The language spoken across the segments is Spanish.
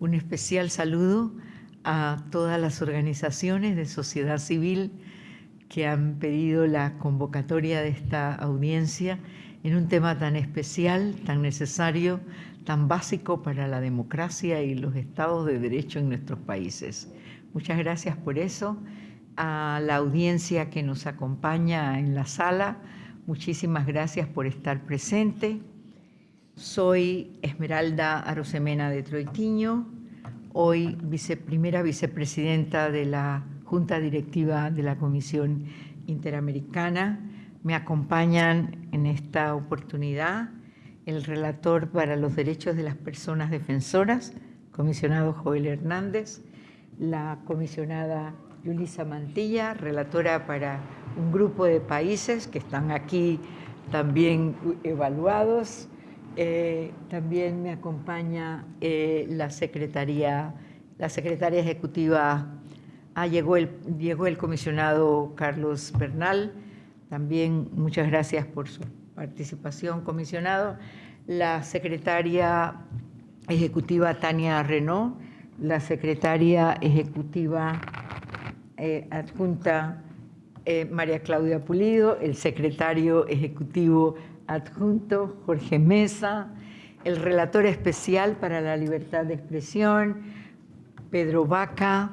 un especial saludo a todas las organizaciones de sociedad civil que han pedido la convocatoria de esta audiencia en un tema tan especial, tan necesario, tan básico para la democracia y los estados de derecho en nuestros países. Muchas gracias por eso. A la audiencia que nos acompaña en la sala, muchísimas gracias por estar presente. Soy Esmeralda Arosemena de Troitiño, hoy primera vicepresidenta de la Junta Directiva de la Comisión Interamericana. Me acompañan en esta oportunidad el relator para los derechos de las personas defensoras, comisionado Joel Hernández, la comisionada Yulisa Mantilla, relatora para un grupo de países que están aquí también evaluados, eh, también me acompaña eh, la secretaría, la secretaria ejecutiva, ah, llegó, el, llegó el comisionado Carlos Bernal, también muchas gracias por su participación, comisionado, la secretaria ejecutiva Tania Renault, la secretaria ejecutiva eh, adjunta María Claudia Pulido, el secretario ejecutivo adjunto Jorge Mesa, el relator especial para la libertad de expresión, Pedro Vaca,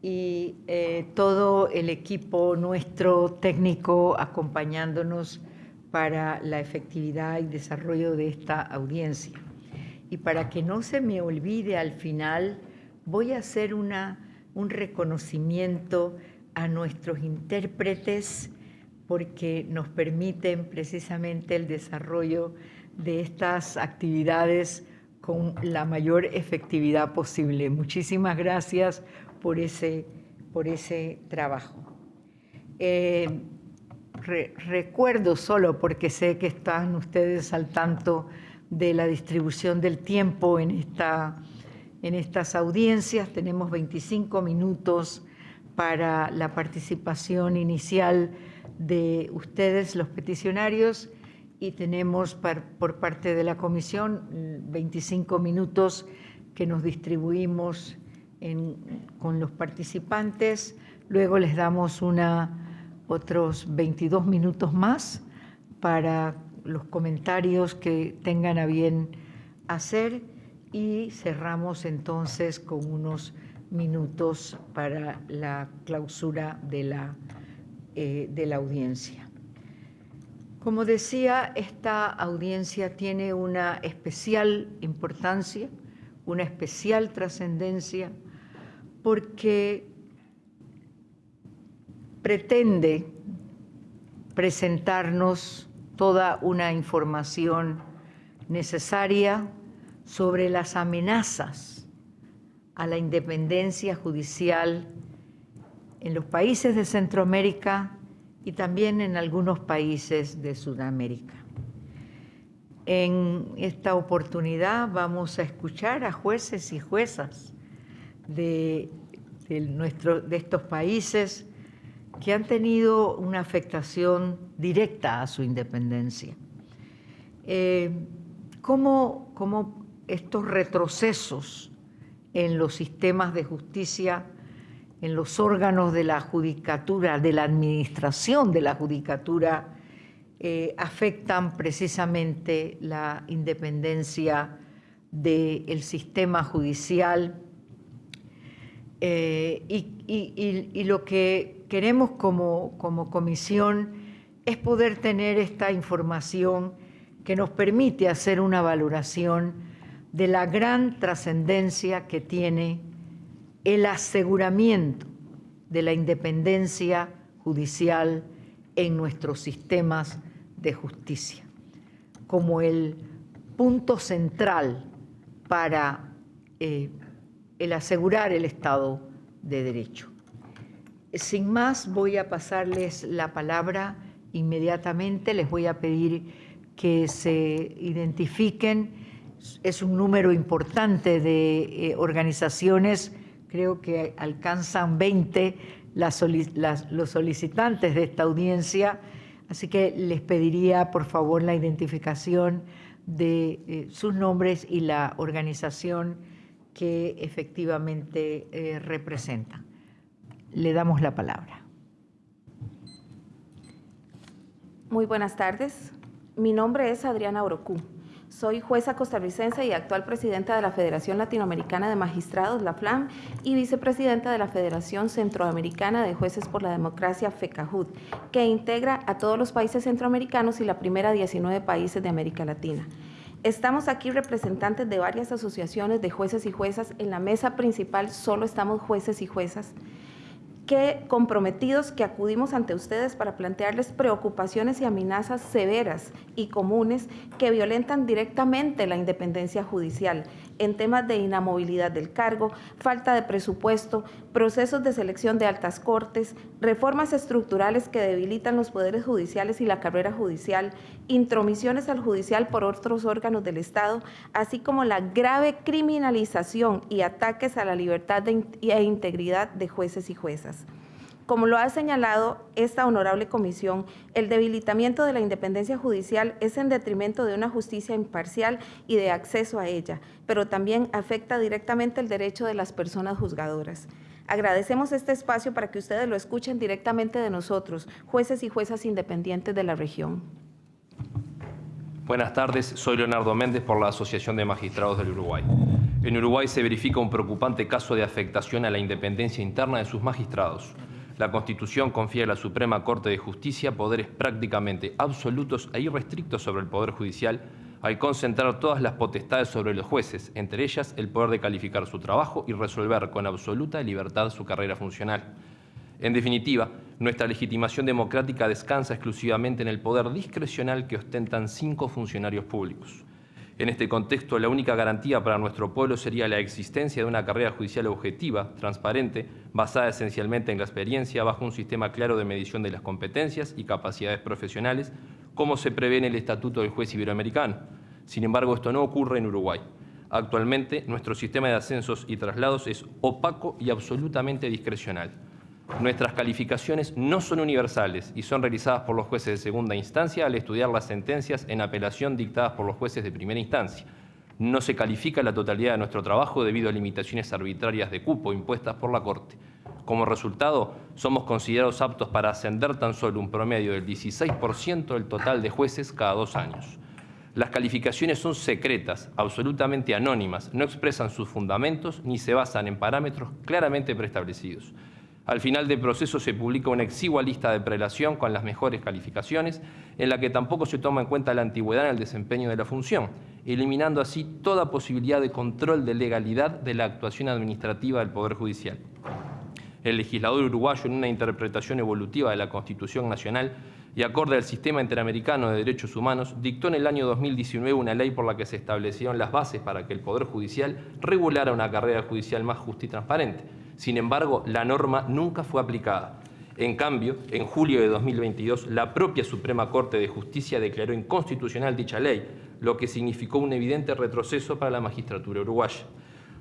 y eh, todo el equipo nuestro técnico acompañándonos para la efectividad y desarrollo de esta audiencia. Y para que no se me olvide al final, voy a hacer una, un reconocimiento a nuestros intérpretes porque nos permiten precisamente el desarrollo de estas actividades con la mayor efectividad posible. Muchísimas gracias por ese, por ese trabajo. Eh, recuerdo solo, porque sé que están ustedes al tanto de la distribución del tiempo en, esta, en estas audiencias, tenemos 25 minutos para la participación inicial de ustedes, los peticionarios, y tenemos por parte de la comisión 25 minutos que nos distribuimos con los participantes. Luego les damos una, otros 22 minutos más para los comentarios que tengan a bien hacer y cerramos entonces con unos minutos para la clausura de la eh, de la audiencia. Como decía, esta audiencia tiene una especial importancia, una especial trascendencia, porque pretende presentarnos toda una información necesaria sobre las amenazas a la independencia judicial en los países de Centroamérica y también en algunos países de Sudamérica. En esta oportunidad vamos a escuchar a jueces y juezas de, de estos países que han tenido una afectación directa a su independencia. Eh, ¿cómo, ¿Cómo estos retrocesos en los sistemas de justicia en los órganos de la judicatura, de la administración de la judicatura, eh, afectan precisamente la independencia del sistema judicial. Eh, y, lo que queremos como, como comisión es poder tener esta información que nos permite hacer una valoración de la gran trascendencia que tiene el aseguramiento de la independencia judicial en nuestros sistemas de justicia, como el punto central para eh, el asegurar el Estado de Derecho. Sin más, voy a pasarles la palabra inmediatamente, les voy a pedir que se identifiquen, es un número importante de eh, organizaciones creo que alcanzan 20 los solicitantes de esta audiencia, así que les pediría por favor la identificación de eh, sus nombres y la organización que efectivamente eh, representan. Le damos la palabra. Muy buenas tardes. Mi nombre es Adriana Orocú. Soy jueza costarricense y actual presidenta de la Federación Latinoamericana de Magistrados, la FLAM, y vicepresidenta de la Federación Centroamericana de Jueces por la Democracia, FECAJUD, que integra a todos los países centroamericanos y la primera 19 países de América Latina. Estamos aquí representantes de varias asociaciones de jueces y juezas. En la mesa principal solo estamos jueces y juezas que comprometidos que acudimos ante ustedes para plantearles preocupaciones y amenazas severas y comunes que violentan directamente la independencia judicial en temas de inamovilidad del cargo, falta de presupuesto, procesos de selección de altas cortes, reformas estructurales que debilitan los poderes judiciales y la carrera judicial, intromisiones al judicial por otros órganos del Estado, así como la grave criminalización y ataques a la libertad e integridad de jueces y juezas. Como lo ha señalado esta honorable comisión, el debilitamiento de la independencia judicial es en detrimento de una justicia imparcial y de acceso a ella, pero también afecta directamente el derecho de las personas juzgadoras. Agradecemos este espacio para que ustedes lo escuchen directamente de nosotros, jueces y juezas independientes de la región. Buenas tardes, soy Leonardo Méndez por la Asociación de Magistrados del Uruguay. En Uruguay se verifica un preocupante caso de afectación a la independencia interna de sus magistrados. La Constitución confía a la Suprema Corte de Justicia poderes prácticamente absolutos e irrestrictos sobre el Poder Judicial al concentrar todas las potestades sobre los jueces, entre ellas el poder de calificar su trabajo y resolver con absoluta libertad su carrera funcional. En definitiva, nuestra legitimación democrática descansa exclusivamente en el poder discrecional que ostentan cinco funcionarios públicos. En este contexto, la única garantía para nuestro pueblo sería la existencia de una carrera judicial objetiva, transparente, basada esencialmente en la experiencia, bajo un sistema claro de medición de las competencias y capacidades profesionales, como se prevé en el Estatuto del Juez Iberoamericano. Sin embargo, esto no ocurre en Uruguay. Actualmente, nuestro sistema de ascensos y traslados es opaco y absolutamente discrecional. Nuestras calificaciones no son universales y son realizadas por los jueces de segunda instancia al estudiar las sentencias en apelación dictadas por los jueces de primera instancia. No se califica la totalidad de nuestro trabajo debido a limitaciones arbitrarias de cupo impuestas por la Corte. Como resultado, somos considerados aptos para ascender tan solo un promedio del 16% del total de jueces cada dos años. Las calificaciones son secretas, absolutamente anónimas, no expresan sus fundamentos ni se basan en parámetros claramente preestablecidos. Al final del proceso se publica una exigua lista de prelación con las mejores calificaciones, en la que tampoco se toma en cuenta la antigüedad en el desempeño de la función, eliminando así toda posibilidad de control de legalidad de la actuación administrativa del Poder Judicial. El legislador uruguayo, en una interpretación evolutiva de la Constitución Nacional y acorde al Sistema Interamericano de Derechos Humanos, dictó en el año 2019 una ley por la que se establecieron las bases para que el Poder Judicial regulara una carrera judicial más justa y transparente sin embargo, la norma nunca fue aplicada. En cambio, en julio de 2022, la propia Suprema Corte de Justicia declaró inconstitucional dicha ley, lo que significó un evidente retroceso para la magistratura uruguaya.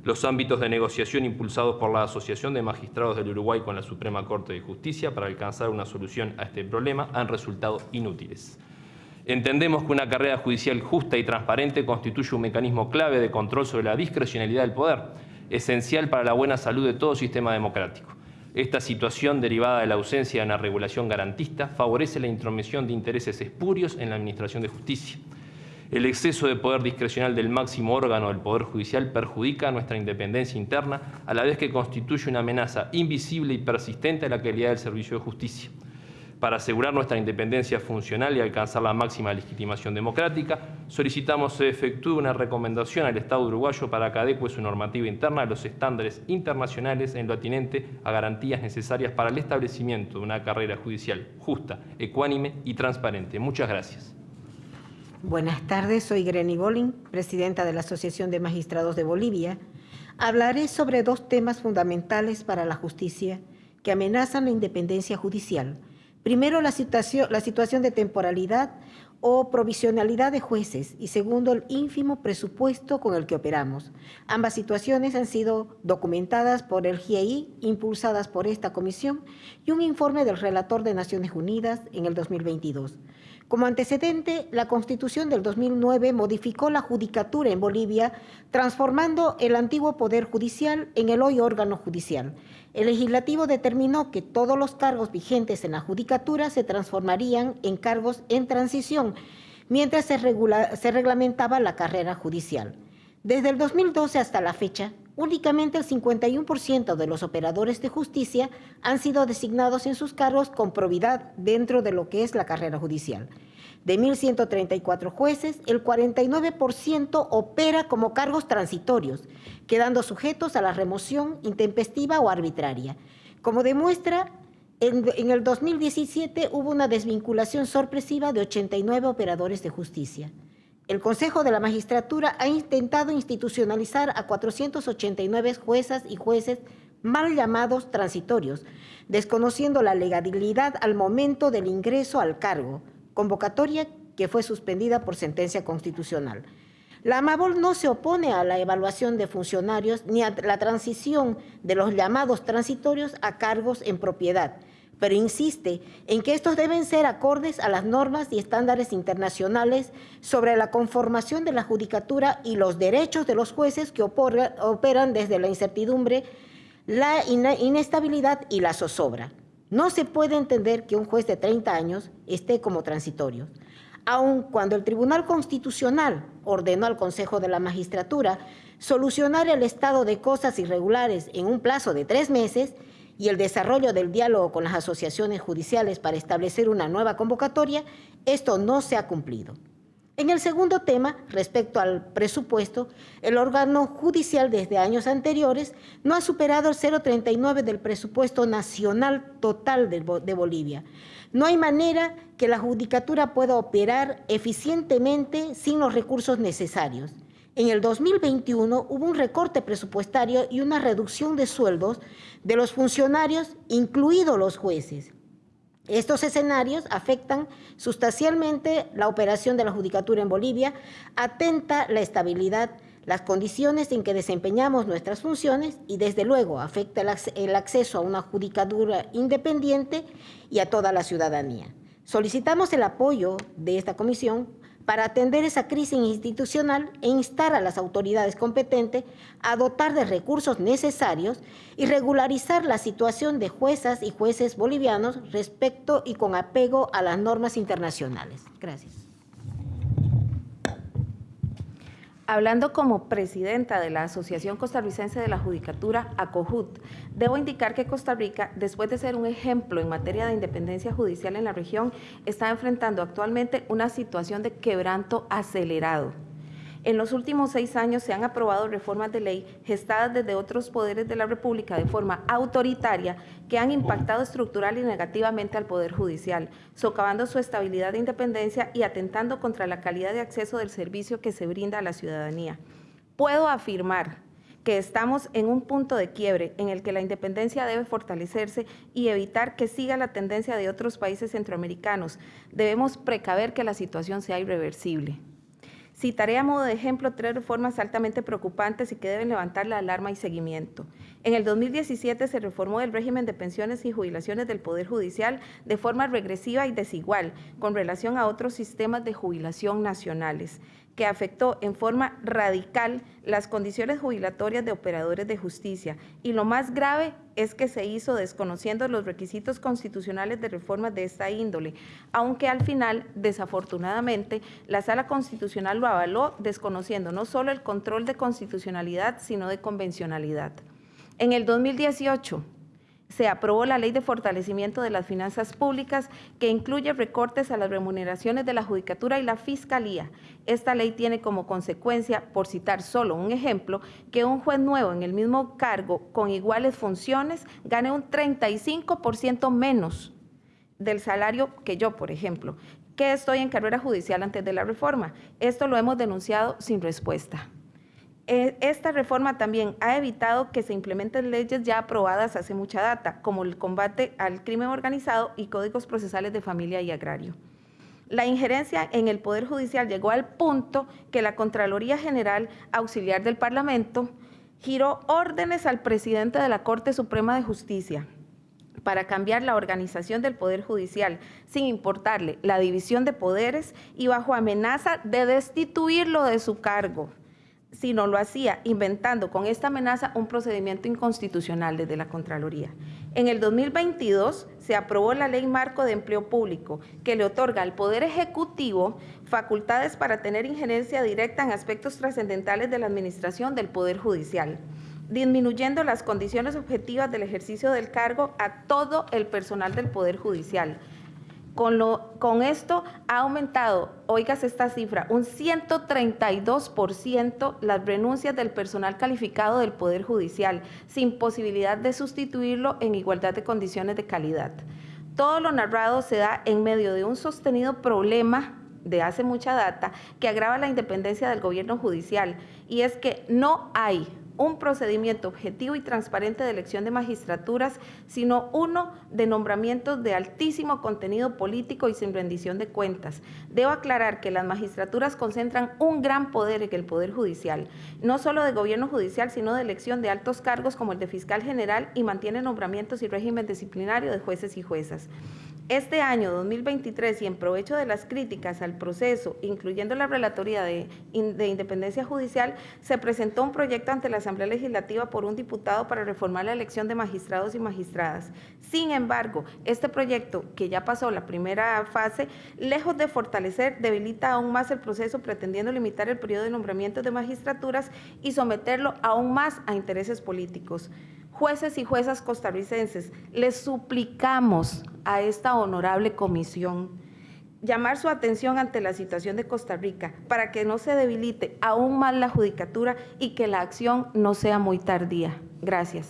Los ámbitos de negociación impulsados por la Asociación de Magistrados del Uruguay con la Suprema Corte de Justicia para alcanzar una solución a este problema han resultado inútiles. Entendemos que una carrera judicial justa y transparente constituye un mecanismo clave de control sobre la discrecionalidad del poder, esencial para la buena salud de todo sistema democrático. Esta situación, derivada de la ausencia de una regulación garantista, favorece la intromisión de intereses espurios en la Administración de Justicia. El exceso de poder discrecional del máximo órgano del Poder Judicial perjudica nuestra independencia interna, a la vez que constituye una amenaza invisible y persistente a la calidad del servicio de justicia para asegurar nuestra independencia funcional y alcanzar la máxima legitimación democrática, solicitamos se efectúe una recomendación al Estado uruguayo para que adecue su normativa interna a los estándares internacionales en lo atinente a garantías necesarias para el establecimiento de una carrera judicial justa, ecuánime y transparente. Muchas gracias. Buenas tardes, soy Greni Bolin, presidenta de la Asociación de Magistrados de Bolivia. Hablaré sobre dos temas fundamentales para la justicia que amenazan la independencia judicial, Primero, la situación, de temporalidad o provisionalidad de jueces y segundo, el ínfimo presupuesto con el que operamos. Ambas situaciones han sido documentadas por el GIEI, impulsadas por esta comisión y un informe del relator de Naciones Unidas en el 2022. Como antecedente, la Constitución del 2009 modificó la judicatura en Bolivia, transformando el antiguo Poder Judicial en el hoy órgano judicial. El legislativo determinó que todos los cargos vigentes en la judicatura se transformarían en cargos en transición, mientras se, se reglamentaba la carrera judicial. Desde el 2012 hasta la fecha, únicamente el 51% de los operadores de justicia han sido designados en sus cargos con probidad dentro de lo que es la carrera judicial. De 1.134 jueces, el 49% opera como cargos transitorios, quedando sujetos a la remoción intempestiva o arbitraria. Como demuestra, en, en, el 2017 hubo una desvinculación sorpresiva de 89 operadores de justicia. El Consejo de la Magistratura ha intentado institucionalizar a 489 juezas y jueces mal llamados transitorios, desconociendo la legalidad al momento del ingreso al cargo, convocatoria que fue suspendida por sentencia constitucional. La AMABOL no se opone a la evaluación de funcionarios ni a la transición de los llamados transitorios a cargos en propiedad, pero insiste en que estos deben ser acordes a las normas y estándares internacionales sobre la conformación de la judicatura y los derechos de los jueces que operan desde la incertidumbre, la inestabilidad y la zozobra. No se puede entender que un juez de 30 años esté como transitorio. Aun cuando el Tribunal Constitucional ordenó al Consejo de la Magistratura solucionar el estado de cosas irregulares en un plazo de tres meses, y el desarrollo del diálogo con las asociaciones judiciales para establecer una nueva convocatoria, esto no se ha cumplido. En el segundo tema, respecto al presupuesto, el órgano judicial desde años anteriores no ha superado el 0,39 del presupuesto nacional total de, Bolivia. No hay manera que la judicatura pueda operar eficientemente sin los recursos necesarios. En el 2021 hubo un recorte presupuestario y una reducción de sueldos de los funcionarios, incluidos los jueces. Estos escenarios afectan sustancialmente la operación de la judicatura en Bolivia, atenta la estabilidad, las condiciones en que desempeñamos nuestras funciones y desde luego afecta el acceso a una judicatura independiente y a toda la ciudadanía. Solicitamos el apoyo de esta comisión para atender esa crisis institucional e instar a las autoridades competentes a dotar de recursos necesarios y regularizar la situación de juezas y jueces bolivianos respecto y con apego a las normas internacionales. Gracias. Hablando como presidenta de la Asociación Costarricense de la Judicatura, ACOJUT, debo indicar que Costa Rica, después de ser un ejemplo en materia de independencia judicial en la región, está enfrentando actualmente una situación de quebranto acelerado en los últimos seis años se han aprobado reformas de ley gestadas desde otros poderes de la República de forma autoritaria que han impactado estructural y negativamente al Poder Judicial, socavando su estabilidad e independencia y atentando contra la calidad de acceso del servicio que se brinda a la ciudadanía. Puedo afirmar que estamos en un punto de quiebre en el que la independencia debe fortalecerse y evitar que siga la tendencia de otros países centroamericanos. Debemos precaver que la situación sea irreversible. Citaré a modo de ejemplo tres reformas altamente preocupantes y que deben levantar la alarma y seguimiento. En el 2017 se reformó el régimen de pensiones y jubilaciones del Poder Judicial de forma regresiva y desigual con relación a otros sistemas de jubilación nacionales que afectó en forma radical las condiciones jubilatorias de operadores de justicia y lo más grave es que se hizo desconociendo los requisitos constitucionales de reformas de esta índole, aunque al final, desafortunadamente, la Sala Constitucional lo avaló desconociendo no solo el control de constitucionalidad, sino de convencionalidad. En el 2018, se aprobó la Ley de Fortalecimiento de las Finanzas Públicas que incluye recortes a las remuneraciones de la Judicatura y la Fiscalía. Esta ley tiene como consecuencia, por citar solo un ejemplo, que un juez nuevo en el mismo cargo con iguales funciones gane un 35% menos del salario que yo, por ejemplo, que estoy en carrera judicial antes de la reforma. Esto lo hemos denunciado sin respuesta. Eh, esta reforma también ha evitado que se implementen leyes ya aprobadas hace mucha data, como el combate al crimen organizado y códigos procesales de familia y agrario. La injerencia en el Poder Judicial llegó al punto que la Contraloría General Auxiliar del Parlamento giró órdenes al presidente de la Corte Suprema de Justicia para cambiar la organización del Poder Judicial, sin importarle la división de poderes y bajo amenaza de destituirlo de su cargo si no lo hacía, inventando con esta amenaza un procedimiento inconstitucional desde la Contraloría. En el 2022 se aprobó la Ley Marco de Empleo Público, que le otorga al Poder Ejecutivo facultades para tener injerencia directa en aspectos trascendentales de la administración del Poder Judicial disminuyendo las condiciones objetivas del ejercicio del cargo a todo el personal del Poder Judicial. Con, lo, con esto ha aumentado, oigas esta cifra, un 132% las renuncias del personal calificado del Poder Judicial, sin posibilidad de sustituirlo en igualdad de condiciones de calidad. Todo lo narrado se da en medio de un sostenido problema de hace mucha data que agrava la independencia del gobierno judicial y es que no hay un procedimiento objetivo y transparente de elección de magistraturas, sino uno de nombramientos de altísimo contenido político y sin rendición de cuentas. Debo aclarar que las magistraturas concentran un gran poder en el Poder Judicial, no solo de gobierno judicial, sino de elección de altos cargos como el de fiscal general y mantiene nombramientos y régimen disciplinario de jueces y juezas. Este año 2023 y en provecho de las críticas al proceso, incluyendo la Relatoría de, Independencia Judicial, se presentó un proyecto ante la Asamblea Legislativa por un diputado para reformar la elección de magistrados y magistradas. Sin embargo, este proyecto, que ya pasó la primera fase, lejos de fortalecer, debilita aún más el proceso pretendiendo limitar el periodo de nombramiento de magistraturas y someterlo aún más a intereses políticos jueces y juezas costarricenses, les suplicamos a esta honorable comisión llamar su atención ante la situación de Costa Rica para que no se debilite aún más la judicatura y que la acción no sea muy tardía. Gracias.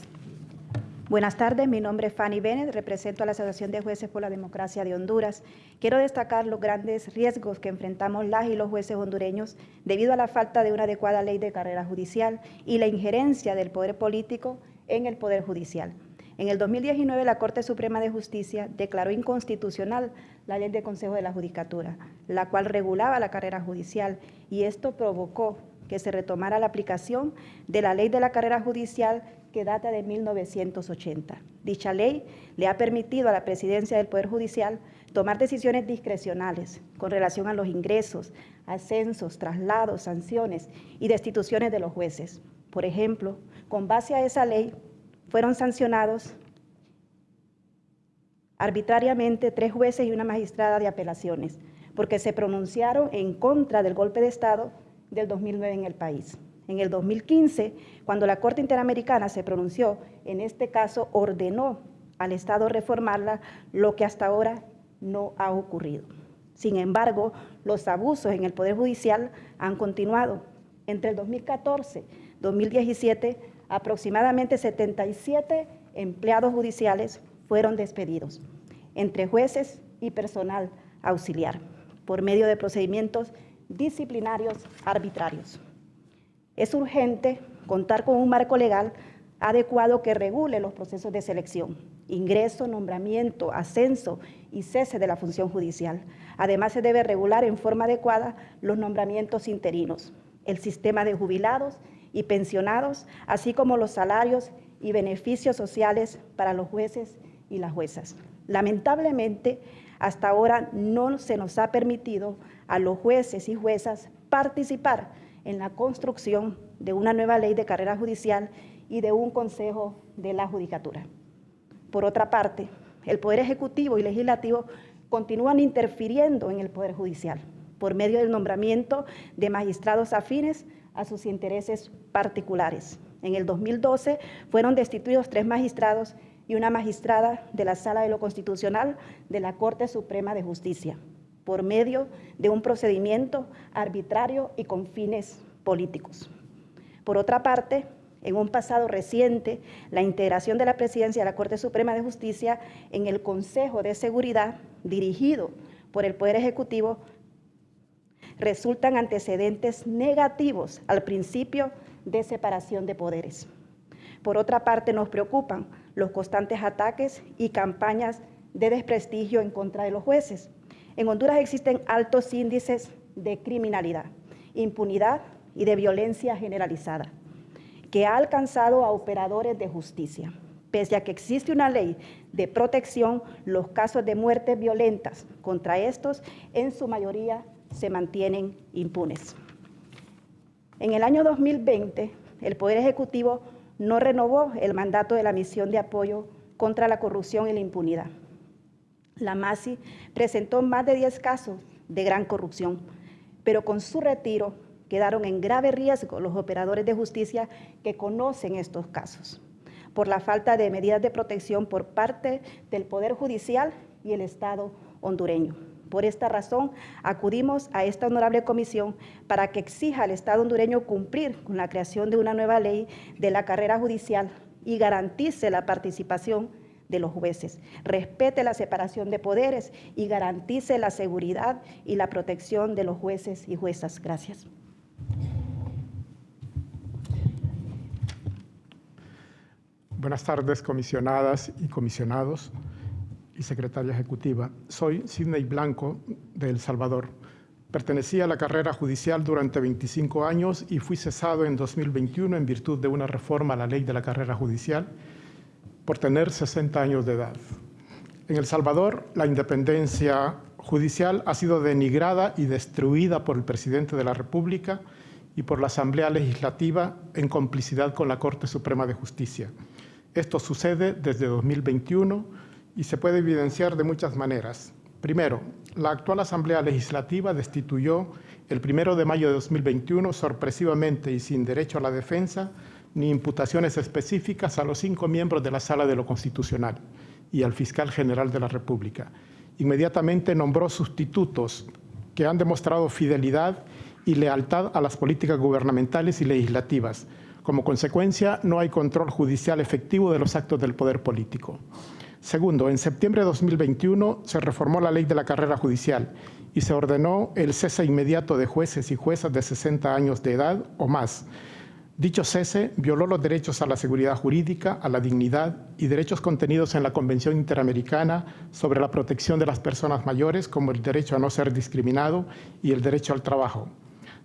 Buenas tardes, mi nombre es Fanny Bennett, represento a la Asociación de Jueces por la Democracia de Honduras. Quiero destacar los grandes riesgos que enfrentamos las y los jueces hondureños debido a la falta de una adecuada ley de carrera judicial y la injerencia del poder político en el Poder Judicial. En el 2019, la Corte Suprema de Justicia declaró inconstitucional la ley de Consejo de la Judicatura, la cual regulaba la carrera judicial, y esto provocó que se retomara la aplicación de la ley de la carrera judicial que data de 1980. Dicha ley le ha permitido a la presidencia del Poder Judicial tomar decisiones discrecionales con relación a los ingresos, ascensos, traslados, sanciones y destituciones de los jueces. Por ejemplo, con base a esa ley, fueron sancionados arbitrariamente tres jueces y una magistrada de apelaciones, porque se pronunciaron en contra del golpe de Estado del 2009 en el país. En el 2015, cuando la Corte Interamericana se pronunció, en este caso ordenó al Estado reformarla, lo que hasta ahora no ha ocurrido. Sin embargo, los abusos en el Poder Judicial han continuado. Entre el 2014 y 2017 aproximadamente 77 empleados judiciales fueron despedidos, entre jueces y personal auxiliar, por medio de procedimientos disciplinarios arbitrarios. Es urgente contar con un marco legal adecuado que regule los procesos de selección, ingreso, nombramiento, ascenso y cese de la función judicial. Además, se debe regular en forma adecuada los nombramientos interinos, el sistema de jubilados y pensionados, así como los salarios y beneficios sociales para los jueces y las juezas. Lamentablemente, hasta ahora no se nos ha permitido a los jueces y juezas participar en la construcción de una nueva ley de carrera judicial y de un consejo de la judicatura. Por otra parte, el Poder Ejecutivo y Legislativo continúan interfiriendo en el Poder Judicial por medio del nombramiento de magistrados afines a sus intereses particulares. En el 2012 fueron destituidos tres magistrados y una magistrada de la Sala de lo Constitucional de la Corte Suprema de Justicia, por medio de un procedimiento arbitrario y con fines políticos. Por otra parte, en un pasado reciente, la integración de la presidencia de la Corte Suprema de Justicia en el Consejo de Seguridad, dirigido por el Poder Ejecutivo, resultan antecedentes negativos al principio de separación de poderes. Por otra parte, nos preocupan los constantes ataques y campañas de desprestigio en contra de los jueces. En Honduras existen altos índices de criminalidad, impunidad y de violencia generalizada, que ha alcanzado a operadores de justicia. Pese a que existe una ley de protección, los casos de muertes violentas contra estos en su mayoría se mantienen impunes. En el año 2020, el Poder Ejecutivo no renovó el mandato de la misión de apoyo contra la corrupción y la impunidad. La MASI presentó más de 10 casos de gran corrupción, pero con su retiro quedaron en grave riesgo los operadores de justicia que conocen estos casos, por la falta de medidas de protección por parte del Poder Judicial y el Estado hondureño. Por esta razón, acudimos a esta honorable comisión para que exija al Estado hondureño cumplir con la creación de una nueva ley de la carrera judicial y garantice la participación de los jueces, respete la separación de poderes y garantice la seguridad y la protección de los jueces y juezas. Gracias. Buenas tardes, comisionadas y comisionados y secretaria ejecutiva. Soy Sidney Blanco de El Salvador. Pertenecí a la carrera judicial durante 25 años y fui cesado en 2021 en virtud de una reforma a la ley de la carrera judicial por tener 60 años de edad. En El Salvador, la independencia judicial ha sido denigrada y destruida por el presidente de la República y por la Asamblea Legislativa en complicidad con la Corte Suprema de Justicia. Esto sucede desde 2021 y se puede evidenciar de muchas maneras. Primero, la actual Asamblea Legislativa destituyó el primero de mayo de 2021 sorpresivamente y sin derecho a la defensa ni imputaciones específicas a los cinco miembros de la Sala de lo Constitucional y al fiscal general de la República. Inmediatamente nombró sustitutos que han demostrado fidelidad y lealtad a las políticas gubernamentales y legislativas. Como consecuencia, no hay control judicial efectivo de los actos del poder político. Segundo, en septiembre de 2021 se reformó la ley de la carrera judicial y se ordenó el cese inmediato de jueces y juezas de 60 años de edad o más. Dicho cese violó los derechos a la seguridad jurídica, a la dignidad y derechos contenidos en la Convención Interamericana sobre la protección de las personas mayores, como el derecho a no ser discriminado y el derecho al trabajo.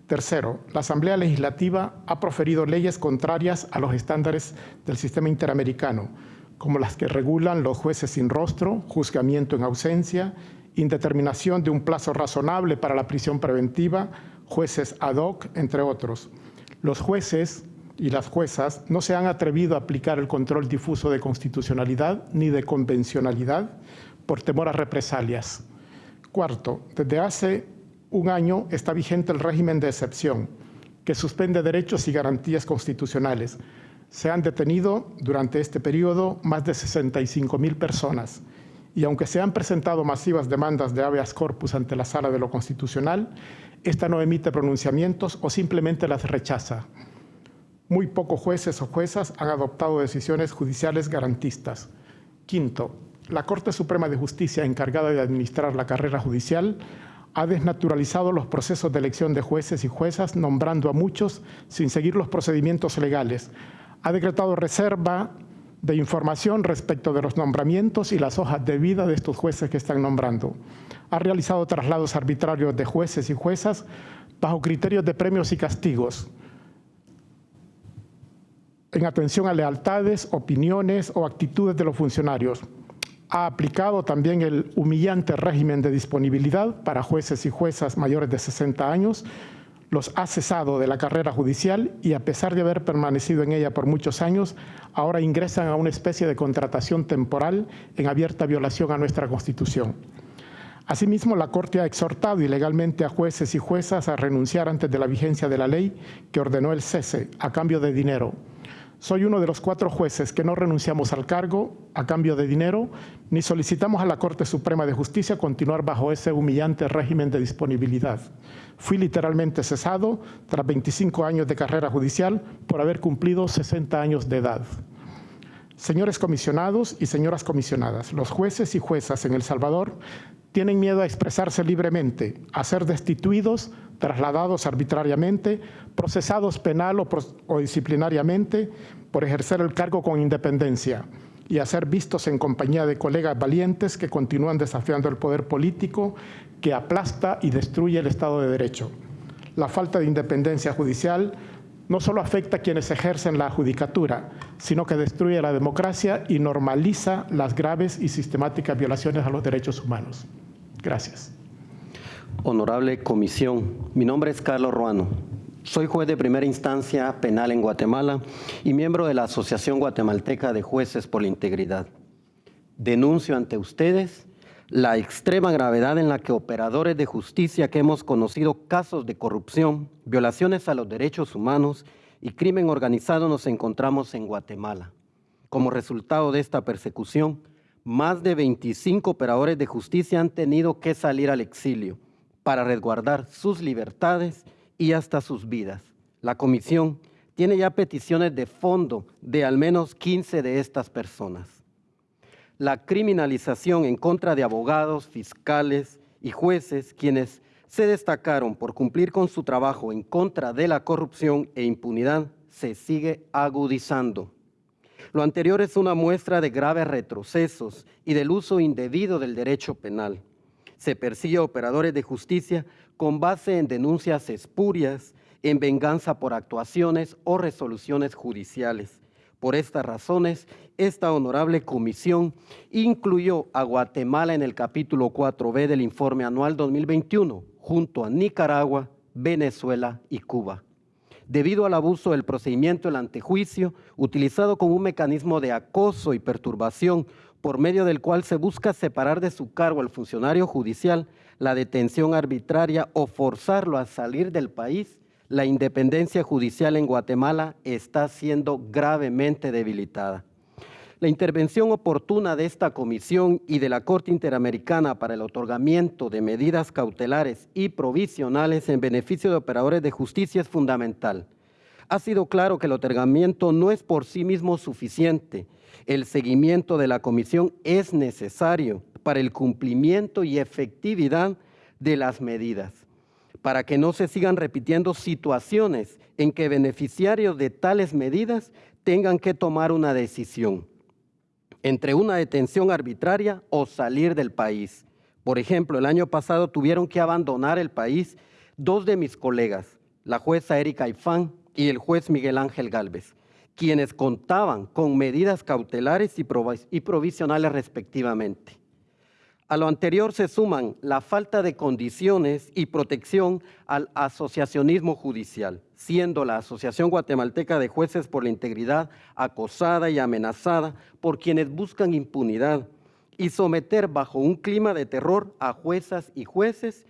Tercero, la Asamblea Legislativa ha proferido leyes contrarias a los estándares del sistema interamericano, como las que regulan los jueces sin rostro, juzgamiento en ausencia, indeterminación de un plazo razonable para la prisión preventiva, jueces ad hoc, entre otros. Los jueces y las juezas no se han atrevido a aplicar el control difuso de constitucionalidad ni de convencionalidad por temor a represalias. Cuarto, desde hace un año está vigente el régimen de excepción, que suspende derechos y garantías constitucionales, se han detenido durante este periodo más de 65 mil personas y aunque se han presentado masivas demandas de habeas corpus ante la Sala de lo Constitucional, esta no emite pronunciamientos o simplemente las rechaza. Muy pocos jueces o juezas han adoptado decisiones judiciales garantistas. Quinto, la Corte Suprema de Justicia, encargada de administrar la carrera judicial, ha desnaturalizado los procesos de elección de jueces y juezas, nombrando a muchos sin seguir los procedimientos legales, ha decretado reserva de información respecto de los nombramientos y las hojas de vida de estos jueces que están nombrando. Ha realizado traslados arbitrarios de jueces y juezas bajo criterios de premios y castigos, en atención a lealtades, opiniones o actitudes de los funcionarios. Ha aplicado también el humillante régimen de disponibilidad para jueces y juezas mayores de 60 años, los ha cesado de la carrera judicial y a pesar de haber permanecido en ella por muchos años, ahora ingresan a una especie de contratación temporal en abierta violación a nuestra Constitución. Asimismo, la Corte ha exhortado ilegalmente a jueces y juezas a renunciar antes de la vigencia de la ley que ordenó el cese a cambio de dinero, soy uno de los cuatro jueces que no renunciamos al cargo a cambio de dinero, ni solicitamos a la Corte Suprema de Justicia continuar bajo ese humillante régimen de disponibilidad. Fui literalmente cesado tras 25 años de carrera judicial por haber cumplido 60 años de edad. Señores comisionados y señoras comisionadas, los jueces y juezas en El Salvador tienen miedo a expresarse libremente, a ser destituidos, trasladados arbitrariamente, procesados penal o, disciplinariamente por ejercer el cargo con independencia y a ser vistos en compañía de colegas valientes que continúan desafiando el poder político que aplasta y destruye el Estado de Derecho. La falta de independencia judicial no solo afecta a quienes ejercen la judicatura, sino que destruye la democracia y normaliza las graves y sistemáticas violaciones a los derechos humanos. Gracias. Honorable Comisión, mi nombre es Carlos Ruano. Soy juez de primera instancia penal en Guatemala y miembro de la Asociación Guatemalteca de Jueces por la Integridad. Denuncio ante ustedes la extrema gravedad en la que operadores de justicia que hemos conocido casos de corrupción, violaciones a los derechos humanos y crimen organizado nos encontramos en Guatemala. Como resultado de esta persecución, más de 25 operadores de justicia han tenido que salir al exilio para resguardar sus libertades y hasta sus vidas. La comisión tiene ya peticiones de fondo de al menos 15 de estas personas. La criminalización en contra de abogados, fiscales y jueces, quienes se destacaron por cumplir con su trabajo en contra de la corrupción e impunidad, se sigue agudizando. Lo anterior es una muestra de graves retrocesos y del uso indebido del derecho penal. Se persigue a operadores de justicia con base en denuncias espurias, en venganza por actuaciones o resoluciones judiciales. Por estas razones, esta honorable comisión incluyó a Guatemala en el capítulo 4B del informe anual 2021, junto a Nicaragua, Venezuela y Cuba. Debido al abuso del procedimiento del antejuicio, utilizado como un mecanismo de acoso y perturbación por medio del cual se busca separar de su cargo al funcionario judicial, la detención arbitraria o forzarlo a salir del país, la independencia judicial en Guatemala está siendo gravemente debilitada. La intervención oportuna de esta comisión y de la Corte Interamericana para el otorgamiento de medidas cautelares y provisionales en beneficio de operadores de justicia es fundamental. Ha sido claro que el otorgamiento no es por sí mismo suficiente. El seguimiento de la comisión es necesario para el cumplimiento y efectividad de las medidas, para que no se sigan repitiendo situaciones en que beneficiarios de tales medidas tengan que tomar una decisión entre una detención arbitraria o salir del país. Por ejemplo, el año pasado tuvieron que abandonar el país dos de mis colegas, la jueza Erika Ifán y el juez Miguel Ángel Galvez, quienes contaban con medidas cautelares y provisionales respectivamente. A lo anterior se suman la falta de condiciones y protección al asociacionismo judicial, siendo la Asociación Guatemalteca de Jueces por la Integridad acosada y amenazada por quienes buscan impunidad y someter bajo un clima de terror a juezas y jueces,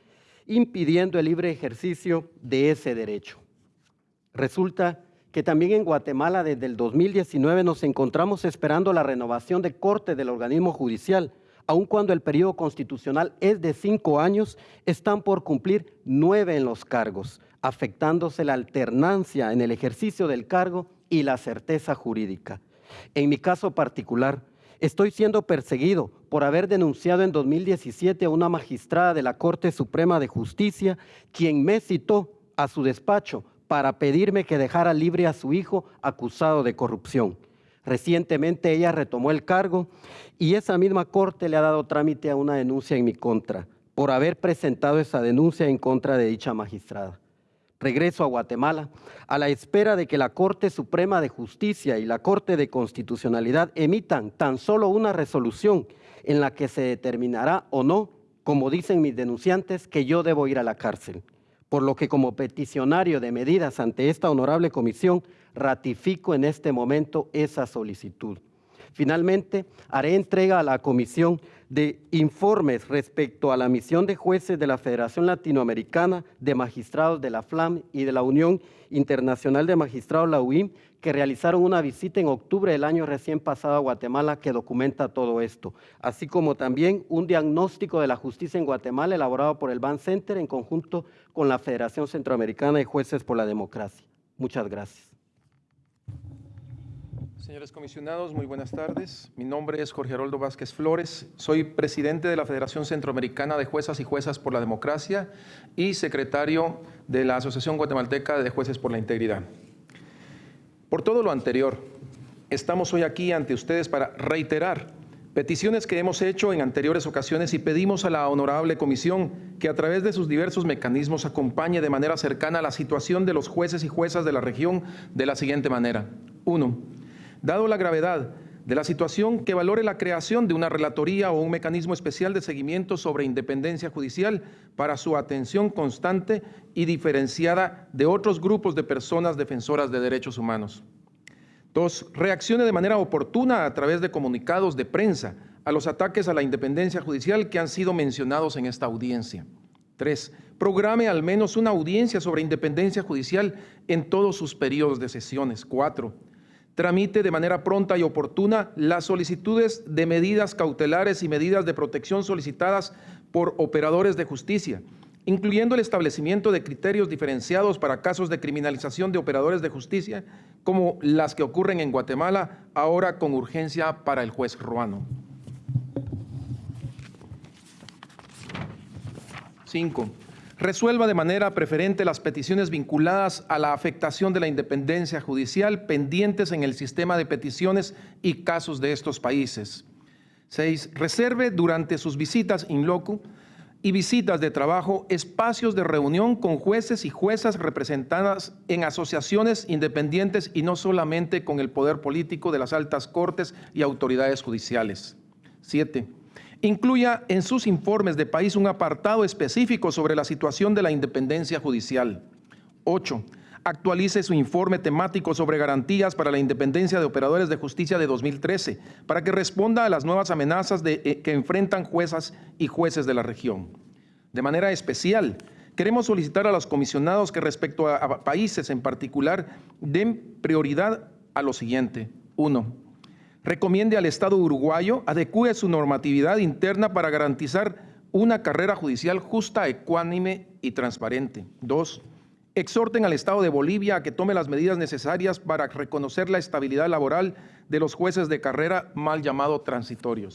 impidiendo el libre ejercicio de ese derecho. Resulta que también en Guatemala desde el 2019 nos encontramos esperando la renovación de corte del organismo judicial, aun cuando el periodo constitucional es de cinco años, están por cumplir nueve en los cargos, afectándose la alternancia en el ejercicio del cargo y la certeza jurídica. En mi caso particular, estoy siendo perseguido por haber denunciado en 2017 a una magistrada de la Corte Suprema de Justicia, quien me citó a su despacho para pedirme que dejara libre a su hijo acusado de corrupción. Recientemente ella retomó el cargo y esa misma corte le ha dado trámite a una denuncia en mi contra por haber presentado esa denuncia en contra de dicha magistrada. Regreso a Guatemala a la espera de que la Corte Suprema de Justicia y la Corte de Constitucionalidad emitan tan solo una resolución en la que se determinará o no, como dicen mis denunciantes, que yo debo ir a la cárcel. Por lo que como peticionario de medidas ante esta honorable comisión, ratifico en este momento esa solicitud. Finalmente, haré entrega a la comisión de informes respecto a la misión de jueces de la Federación Latinoamericana de Magistrados de la FLAM y de la Unión Internacional de Magistrados, la UIM, que realizaron una visita en octubre del año recién pasado a Guatemala que documenta todo esto, así como también un diagnóstico de la justicia en Guatemala elaborado por el Ban Center en conjunto con la Federación Centroamericana de Jueces por la Democracia. Muchas gracias. Señores comisionados, muy buenas tardes. Mi nombre es Jorge Haroldo Vázquez Flores. Soy presidente de la Federación Centroamericana de Juezas y Juezas por la Democracia y secretario de la Asociación Guatemalteca de Jueces por la Integridad. Por todo lo anterior, estamos hoy aquí ante ustedes para reiterar peticiones que hemos hecho en anteriores ocasiones y pedimos a la honorable comisión que a través de sus diversos mecanismos acompañe de manera cercana la situación de los jueces y juezas de la región de la siguiente manera. Uno, Dado la gravedad de la situación, que valore la creación de una relatoría o un mecanismo especial de seguimiento sobre independencia judicial para su atención constante y diferenciada de otros grupos de personas defensoras de derechos humanos. Dos, reaccione de manera oportuna a través de comunicados de prensa a los ataques a la independencia judicial que han sido mencionados en esta audiencia. Tres, programe al menos una audiencia sobre independencia judicial en todos sus periodos de sesiones. Cuatro, tramite de manera pronta y oportuna las solicitudes de medidas cautelares y medidas de protección solicitadas por operadores de justicia incluyendo el establecimiento de criterios diferenciados para casos de criminalización de operadores de justicia, como las que ocurren en Guatemala, ahora con urgencia para el juez ruano. 5. Resuelva de manera preferente las peticiones vinculadas a la afectación de la independencia judicial pendientes en el sistema de peticiones y casos de estos países. 6. Reserve durante sus visitas in loco y visitas de trabajo, espacios de reunión con jueces y juezas representadas en asociaciones independientes y no solamente con el poder político de las altas cortes y autoridades judiciales. 7. Incluya en sus informes de país un apartado específico sobre la situación de la independencia judicial. 8 actualice su informe temático sobre garantías para la independencia de operadores de justicia de 2013 para que responda a las nuevas amenazas eh, que enfrentan juezas y jueces de la región. De manera especial, queremos solicitar a los comisionados que respecto a, a países en particular den prioridad a lo siguiente. Uno, recomiende al Estado uruguayo adecue su normatividad interna para garantizar una carrera judicial justa, ecuánime y transparente. Dos, exhorten al Estado de Bolivia a que tome las medidas necesarias para reconocer la estabilidad laboral de los jueces de carrera mal llamados transitorios.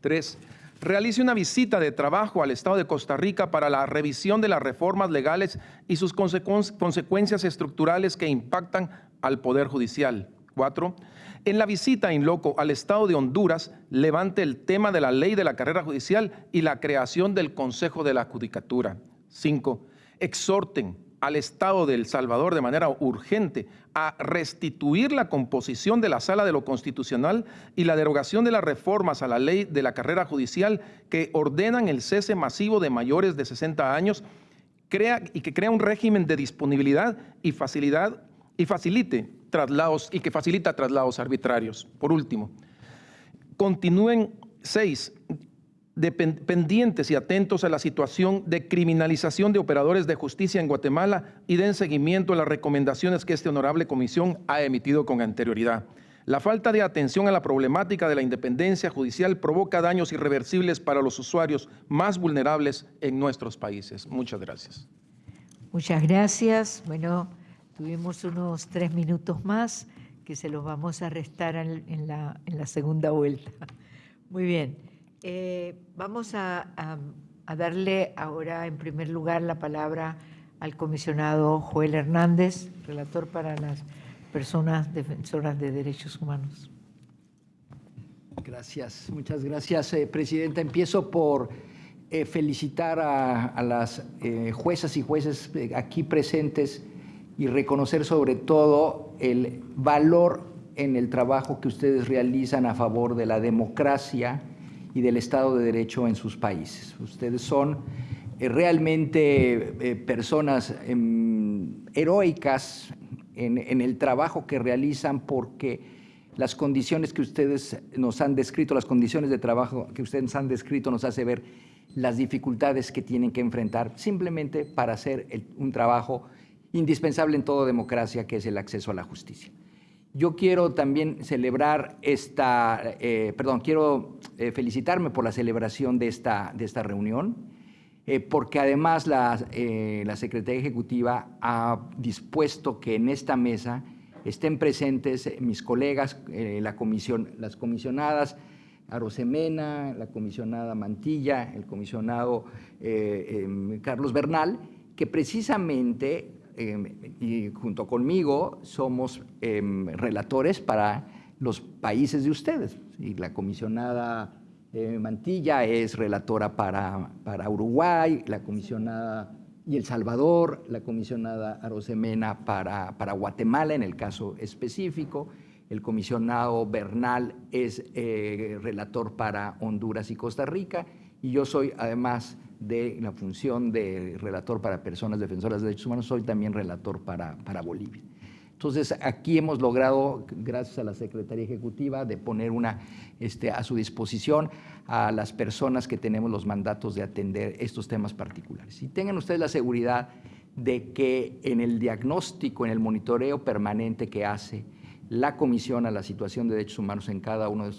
Tres, realice una visita de trabajo al Estado de Costa Rica para la revisión de las reformas legales y sus consecuencias estructurales que impactan al Poder Judicial. Cuatro, en la visita in loco al Estado de Honduras, levante el tema de la ley de la carrera judicial y la creación del Consejo de la Judicatura. Cinco, exhorten al Estado de El Salvador de manera urgente a restituir la composición de la Sala de lo Constitucional y la derogación de las reformas a la ley de la carrera judicial que ordenan el cese masivo de mayores de 60 años y que crea un régimen de disponibilidad y facilidad y facilite traslados y que facilita traslados arbitrarios. Por último, continúen seis pendientes y atentos a la situación de criminalización de operadores de justicia en Guatemala y den seguimiento a las recomendaciones que esta honorable comisión ha emitido con anterioridad. La falta de atención a la problemática de la independencia judicial provoca daños irreversibles para los usuarios más vulnerables en nuestros países. Muchas gracias. Muchas gracias. Bueno, tuvimos unos tres minutos más que se los vamos a restar en la, en la segunda vuelta. Muy bien. Eh, vamos a, darle ahora en primer lugar la palabra al comisionado Joel Hernández, relator para las personas defensoras de derechos humanos. Gracias, muchas gracias, eh, Presidenta. Empiezo por eh, felicitar a, las juezas y jueces aquí presentes y reconocer sobre todo el valor en el trabajo que ustedes realizan a favor de la democracia, y del Estado de Derecho en sus países. Ustedes son eh, realmente eh, personas em, heroicas en, el trabajo que realizan porque las condiciones que ustedes nos han descrito, las condiciones de trabajo que ustedes han descrito nos hace ver las dificultades que tienen que enfrentar simplemente para hacer un trabajo indispensable en toda democracia, que es el acceso a la justicia. Yo quiero también celebrar esta, eh, perdón, quiero eh, felicitarme por la celebración de esta, de esta reunión, eh, porque además la, la, Secretaría Ejecutiva ha dispuesto que en esta mesa estén presentes mis colegas, la comisión, las comisionadas Arosemena, la comisionada Mantilla, el comisionado em, Carlos Bernal, que precisamente Em, y junto conmigo somos em, relatores para los países de ustedes. Y la comisionada eh, Mantilla es relatora para, para Uruguay, la comisionada y El Salvador, la comisionada Arosemena para, para Guatemala en el caso específico, el comisionado Bernal es eh, relator para Honduras y Costa Rica, y yo soy, además de la función de relator para personas defensoras de derechos humanos, soy también relator para, para Bolivia. Entonces, aquí hemos logrado, gracias a la Secretaría Ejecutiva, de poner una, este, a su disposición a las personas que tenemos los mandatos de atender estos temas particulares. Y tengan ustedes la seguridad de que en el diagnóstico, en el monitoreo permanente que hace la Comisión a la situación de derechos humanos en cada uno de,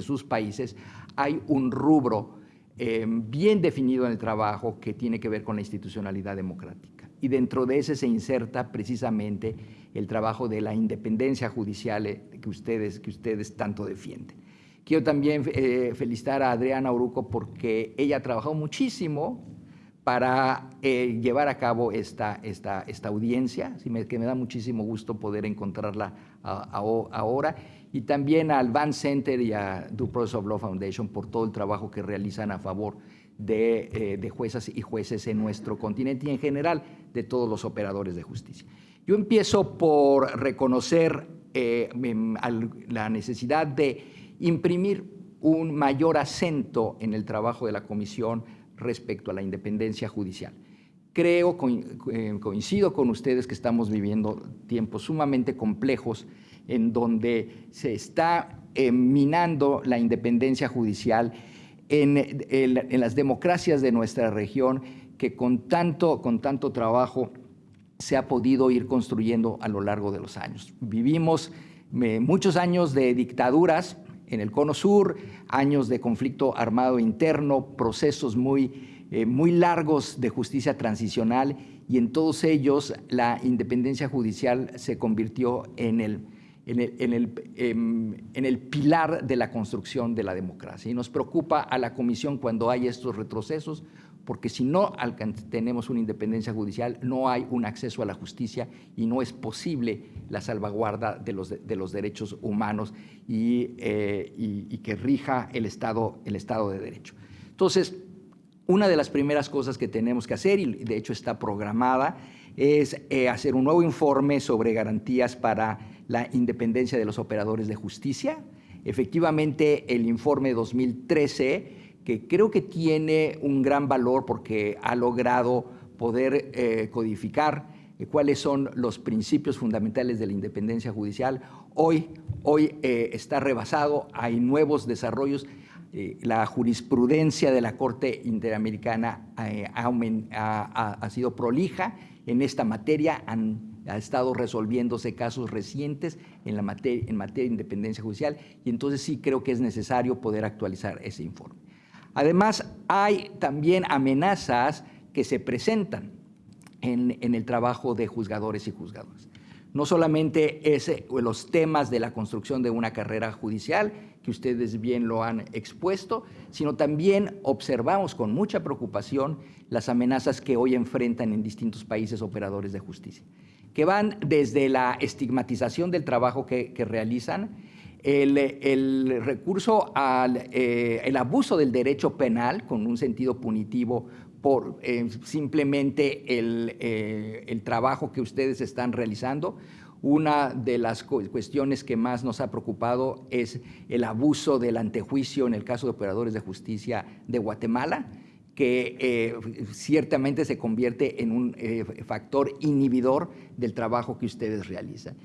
sus países, hay un rubro eh, bien definido en el trabajo que tiene que ver con la institucionalidad democrática y dentro de ese se inserta precisamente el trabajo de la independencia judicial eh, que ustedes, que ustedes tanto defienden. Quiero también eh, felicitar a Adriana Oruco porque ella ha trabajado muchísimo para eh, llevar a cabo esta, esta, esta audiencia, que me da muchísimo gusto poder encontrarla ahora, y también al Van Center y a Process of Law Foundation por todo el trabajo que realizan a favor de, de juezas y jueces en nuestro continente y en general de todos los operadores de justicia. Yo empiezo por reconocer eh, la necesidad de imprimir un mayor acento en el trabajo de la Comisión respecto a la independencia judicial. Creo, eh, coincido con ustedes que estamos viviendo tiempos sumamente complejos en donde se está minando la independencia judicial en, en, las democracias de nuestra región que con tanto, con tanto trabajo se ha podido ir construyendo a lo largo de los años. Vivimos eh, muchos años de dictaduras en el Cono Sur, años de conflicto armado interno, procesos muy, eh, muy largos de justicia transicional y en todos ellos la independencia judicial se convirtió en el, en el, en el, em, en el pilar de la construcción de la democracia. Y nos preocupa a la Comisión cuando hay estos retrocesos, porque si no tenemos una independencia judicial, no hay un acceso a la justicia y no es posible la salvaguarda de los, de los derechos humanos eh, y, que rija el Estado, el Estado de Derecho. Entonces, una de las primeras cosas que tenemos que hacer, y de hecho está programada, es eh, hacer un nuevo informe sobre garantías para la independencia de los operadores de justicia. Efectivamente, el informe 2013 que creo que tiene un gran valor porque ha logrado poder eh, codificar eh, cuáles son los principios fundamentales de la independencia judicial. Hoy, hoy eh, está rebasado, hay nuevos desarrollos. la jurisprudencia de la Corte Interamericana ha, sido prolija en esta materia, han ha estado resolviéndose casos recientes en, la materia, en materia de independencia judicial y entonces sí creo que es necesario poder actualizar ese informe. Además, hay también amenazas que se presentan en, el trabajo de juzgadores y juzgadoras. No solamente es los temas de la construcción de una carrera judicial, que ustedes bien lo han expuesto, sino también observamos con mucha preocupación las amenazas que hoy enfrentan en distintos países operadores de justicia, que van desde la estigmatización del trabajo que realizan, el, recurso al eh, el abuso del derecho penal con un sentido punitivo por eh, simplemente eh, el, trabajo que ustedes están realizando. Una de las cuestiones que más nos ha preocupado es el abuso del antejuicio en el caso de operadores de justicia de Guatemala, que ciertamente se convierte en un factor inhibidor del trabajo que ustedes realizan.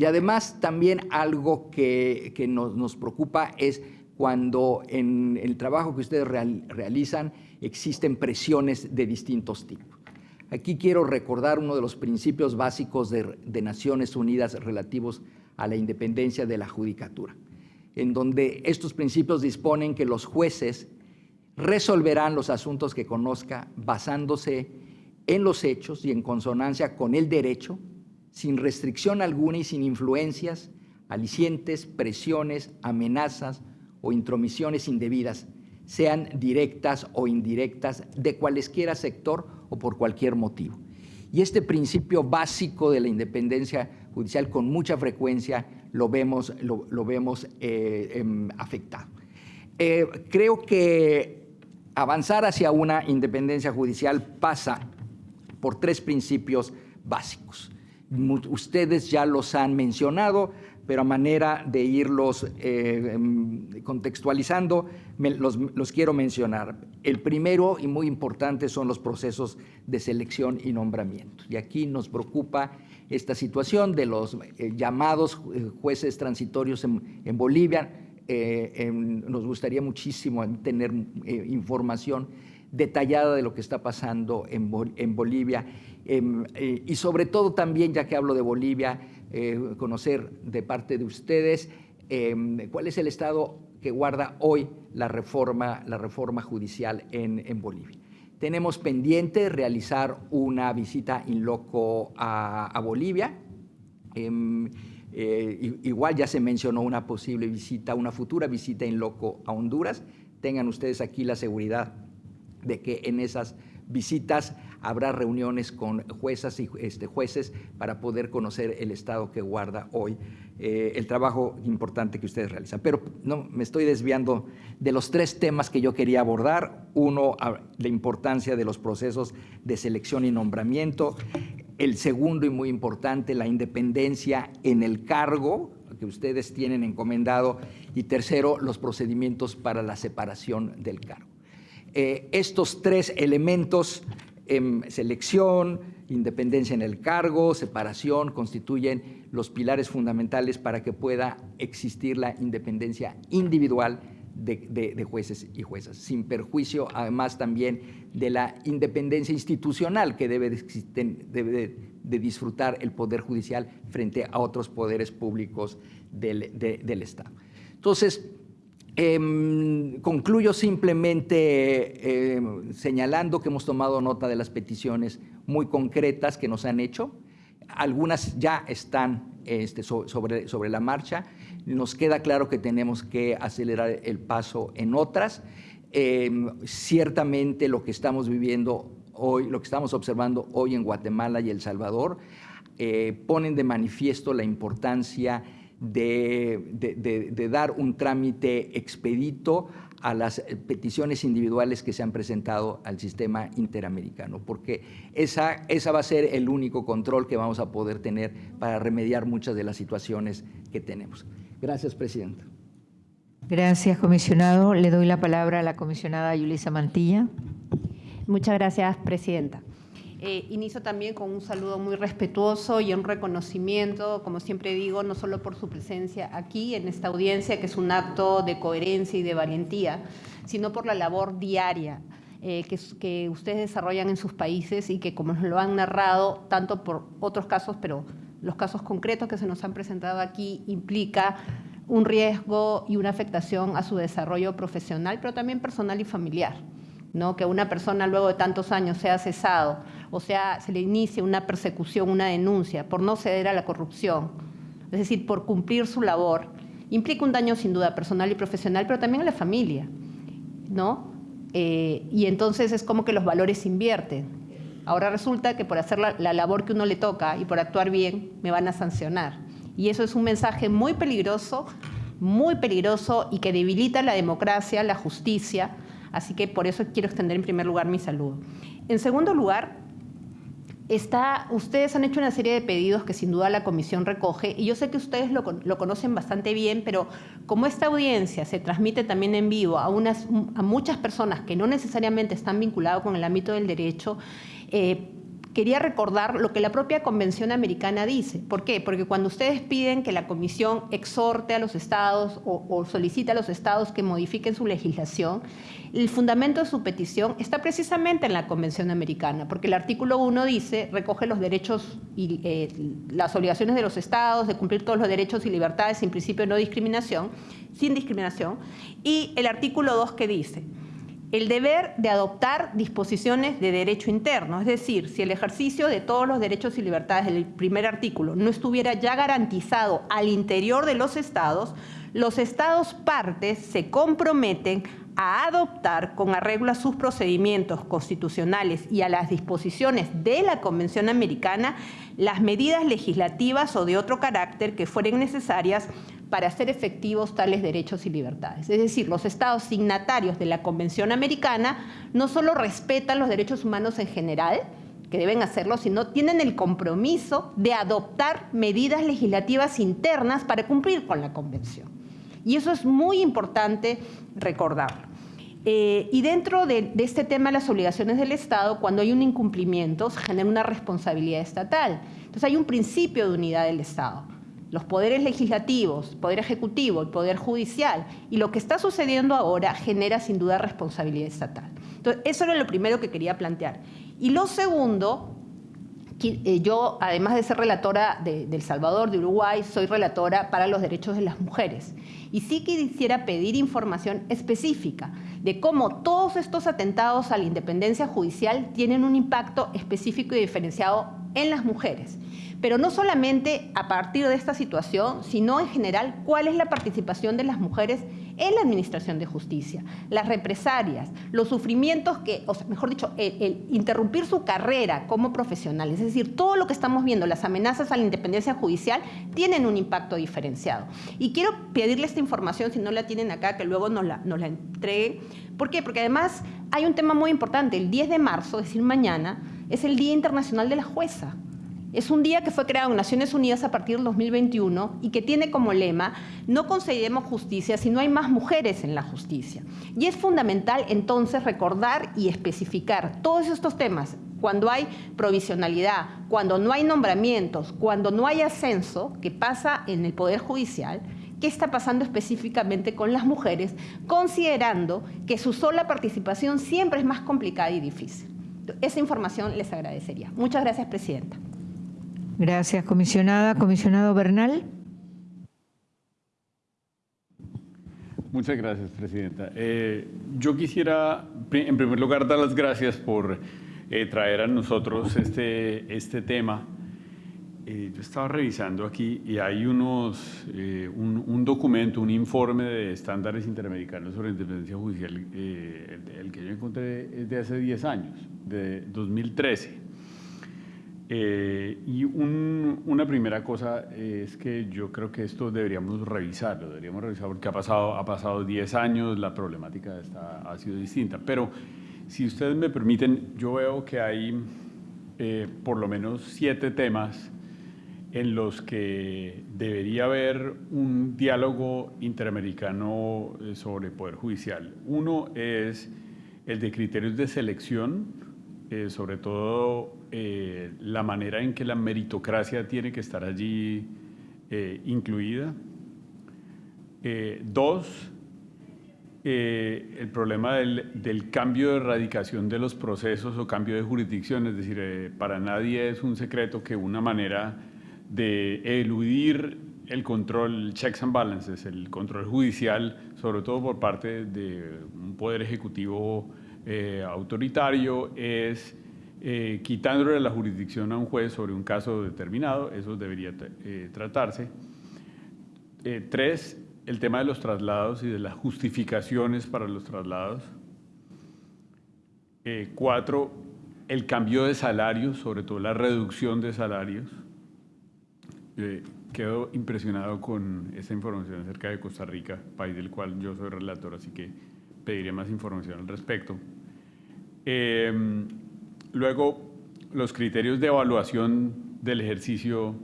Y además también algo que, nos, preocupa es cuando en el trabajo que ustedes realizan existen presiones de distintos tipos. Aquí quiero recordar uno de los principios básicos de, de Naciones Unidas relativos a la independencia de la judicatura, en donde estos principios disponen que los jueces resolverán los asuntos que conozca basándose en los hechos y en consonancia con el derecho sin restricción alguna y sin influencias, alicientes, presiones, amenazas o intromisiones indebidas, sean directas o indirectas, de cualesquiera sector o por cualquier motivo. Y este principio básico de la independencia judicial con mucha frecuencia lo vemos, eh, em, afectado. Eh, creo que avanzar hacia una independencia judicial pasa por tres principios básicos Ustedes ya los han mencionado, pero a manera de irlos eh, em, contextualizando, los, quiero mencionar. El primero y muy importante son los procesos de selección y nombramiento. Y aquí nos preocupa esta situación de los eh, llamados eh, jueces transitorios en, Bolivia. nos gustaría muchísimo tener información detallada de lo que está pasando en, en Bolivia em, y sobre todo también, ya que hablo de Bolivia, eh, conocer de parte de ustedes em, cuál es el estado que guarda hoy la reforma, la reforma judicial en, en Bolivia. Tenemos pendiente realizar una visita in loco a, Bolivia. Em, eh, igual ya se mencionó una posible visita, una futura visita in loco a Honduras. Tengan ustedes aquí la seguridad de que en esas visitas habrá reuniones con juezas y este, jueces para poder conocer el estado que guarda hoy eh, el trabajo importante que ustedes realizan. Pero no me estoy desviando de los tres temas que yo quería abordar. Uno, la importancia de los procesos de selección y nombramiento. El segundo y muy importante, la independencia en el cargo que ustedes tienen encomendado. Y tercero, los procedimientos para la separación del cargo. Eh, estos tres elementos selección, independencia en el cargo, separación, constituyen los pilares fundamentales para que pueda existir la independencia individual de, jueces y juezas, sin perjuicio además también de la independencia institucional que debe de, de disfrutar el Poder Judicial frente a otros poderes públicos del, del Estado. Entonces, Em, concluyo simplemente em, señalando que hemos tomado nota de las peticiones muy concretas que nos han hecho. Algunas ya están este, sobre, la marcha. Nos queda claro que tenemos que acelerar el paso en otras. Em, ciertamente lo que estamos viviendo hoy, lo que estamos observando hoy en Guatemala y El Salvador, eh, ponen de manifiesto la importancia de, dar un trámite expedito a las peticiones individuales que se han presentado al sistema interamericano, porque esa, esa va a ser el único control que vamos a poder tener para remediar muchas de las situaciones que tenemos. Gracias, Presidenta. Gracias, comisionado. Le doy la palabra a la comisionada Yulisa Mantilla. Muchas gracias, Presidenta. Eh, inicio también con un saludo muy respetuoso y un reconocimiento, como siempre digo, no solo por su presencia aquí en esta audiencia, que es un acto de coherencia y de valentía, sino por la labor diaria eh, que, que, ustedes desarrollan en sus países y que, como nos lo han narrado, tanto por otros casos, pero los casos concretos que se nos han presentado aquí, implica un riesgo y una afectación a su desarrollo profesional, pero también personal y familiar. ¿no? que una persona luego de tantos años sea cesado o sea, se le inicie una persecución, una denuncia por no ceder a la corrupción, es decir, por cumplir su labor, implica un daño sin duda personal y profesional, pero también a la familia, ¿no? Eh, y entonces es como que los valores invierten. Ahora resulta que por hacer la, la labor que uno le toca y por actuar bien, me van a sancionar. Y eso es un mensaje muy peligroso, muy peligroso y que debilita la democracia, la justicia, Así que por eso quiero extender en primer lugar mi saludo. En segundo lugar, Está, ustedes han hecho una serie de pedidos que sin duda la comisión recoge y yo sé que ustedes lo, conocen bastante bien, pero como esta audiencia se transmite también en vivo a, unas, a muchas personas que no necesariamente están vinculadas con el ámbito del derecho, eh, quería recordar lo que la propia Convención Americana dice. ¿Por qué? Porque cuando ustedes piden que la Comisión exhorte a los estados o, o solicite a los estados que modifiquen su legislación, el fundamento de su petición está precisamente en la Convención Americana, porque el artículo 1 dice, recoge los derechos y eh, las obligaciones de los estados de cumplir todos los derechos y libertades sin principio de no discriminación, sin discriminación, y el artículo 2 que dice, el deber de adoptar disposiciones de derecho interno, es decir, si el ejercicio de todos los derechos y libertades del primer artículo no estuviera ya garantizado al interior de los estados, los estados partes se comprometen a adoptar con arreglo a sus procedimientos constitucionales y a las disposiciones de la Convención Americana las medidas legislativas o de otro carácter que fueren necesarias para hacer efectivos tales derechos y libertades. Es decir, los estados signatarios de la Convención Americana no solo respetan los derechos humanos en general, que deben hacerlo, sino tienen el compromiso de adoptar medidas legislativas internas para cumplir con la Convención. Y eso es muy importante recordarlo. Eh, y dentro de, este tema de las obligaciones del Estado, cuando hay un incumplimiento, se genera una responsabilidad estatal. Entonces hay un principio de unidad del Estado. Los poderes legislativos, poder ejecutivo, el poder judicial. Y lo que está sucediendo ahora genera sin duda responsabilidad estatal. Entonces, eso era lo primero que quería plantear. Y lo segundo, yo, además de ser relatora de, El Salvador, de Uruguay, soy relatora para los derechos de las mujeres. Y sí quisiera pedir información específica de cómo todos estos atentados a la independencia judicial tienen un impacto específico y diferenciado en las mujeres pero no solamente a partir de esta situación, sino en general cuál es la participación de las mujeres en la administración de justicia, las represalias, los sufrimientos que, o sea, mejor dicho, el, interrumpir su carrera como profesional, es decir, todo lo que estamos viendo, las amenazas a la independencia judicial, tienen un impacto diferenciado. Y quiero pedirle esta información, si no la tienen acá, que luego nos la, nos la entreguen. ¿Por qué? Porque además hay un tema muy importante. El 10 de marzo, es decir, mañana, es el Día Internacional de la Jueza. Es un día que fue creado en Naciones Unidas a partir del 2021 y que tiene como lema, no conseguiremos justicia si no hay más mujeres en la justicia. Y es fundamental entonces recordar y especificar todos estos temas. Cuando hay provisionalidad, cuando no hay nombramientos, cuando no hay ascenso, que pasa en el Poder Judicial, qué está pasando específicamente con las mujeres, considerando que su sola participación siempre es más complicada y difícil. Esa información les agradecería. Muchas gracias, Presidenta. Gracias, comisionada. Comisionado Bernal. Muchas gracias, Presidenta. Eh, yo quisiera, en primer lugar, dar las gracias por eh, traer a nosotros este, este tema. Eh, yo estaba revisando aquí y hay unos, un, documento, un informe de estándares interamericanos sobre independencia judicial, el, el, que yo encontré es de hace 10 años, de 2013. Eh, y una primera cosa es que yo creo que esto deberíamos revisarlo, deberíamos revisar porque ha pasado, ha pasado 10 años, la problemática está, ha sido distinta. Pero si ustedes me permiten, yo veo que hay eh, por lo menos siete temas en los que debería haber un diálogo interamericano eh, sobre poder judicial. Uno es el de criterios de selección, sobre todo eh, la manera en que la meritocracia tiene que estar allí eh, incluida. Eh, dos, el problema del, cambio de erradicación de los procesos o cambio de jurisdicción, es decir, para nadie es un secreto que una manera de eludir el control, checks and balances, el control judicial, sobre todo por parte de un poder ejecutivo autoritario, es eh, quitándole la jurisdicción a un juez sobre un caso determinado, eso debería eh, tratarse. Eh, tres, el tema de los traslados y de las justificaciones para los traslados. cuatro, el cambio de salarios, sobre todo la reducción de salarios. quedo impresionado con esta información acerca de Costa Rica, país del cual yo soy relator, así que pediré más información al respecto. Luego, los criterios de evaluación del ejercicio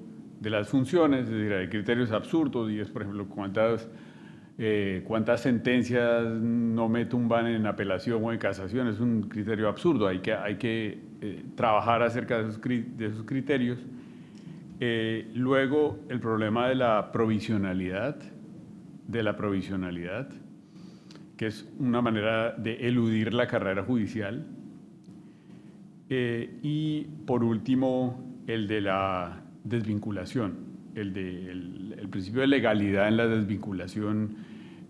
de las funciones, es decir, hay criterios absurdos y es, por ejemplo, cuántas, eh, cuántas sentencias no me tumban en apelación o en casación, es un criterio absurdo, hay que, hay que eh, trabajar acerca de esos, criterios. Eh, luego, el problema de la provisionalidad, de la provisionalidad, que es una manera de eludir la carrera judicial. Eh, y por último, el de la desvinculación, el, de, el, principio de legalidad en la desvinculación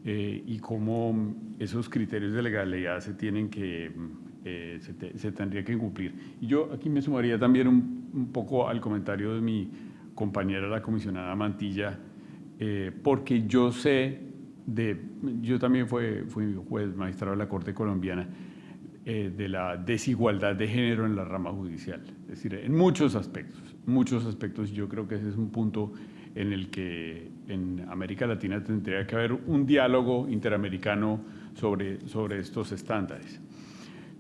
eh, y cómo esos criterios de legalidad se tienen que, eh, se, tendría que cumplir. Yo aquí me sumaría también un, un poco al comentario de mi compañera, la comisionada Mantilla, porque yo sé de, yo también fui, fui juez magistrado de la Corte Colombiana, eh, de la desigualdad de género en la rama judicial. Es decir, en muchos aspectos, muchos aspectos, yo creo que ese es un punto en el que en América Latina tendría que haber un diálogo interamericano sobre, sobre estos estándares.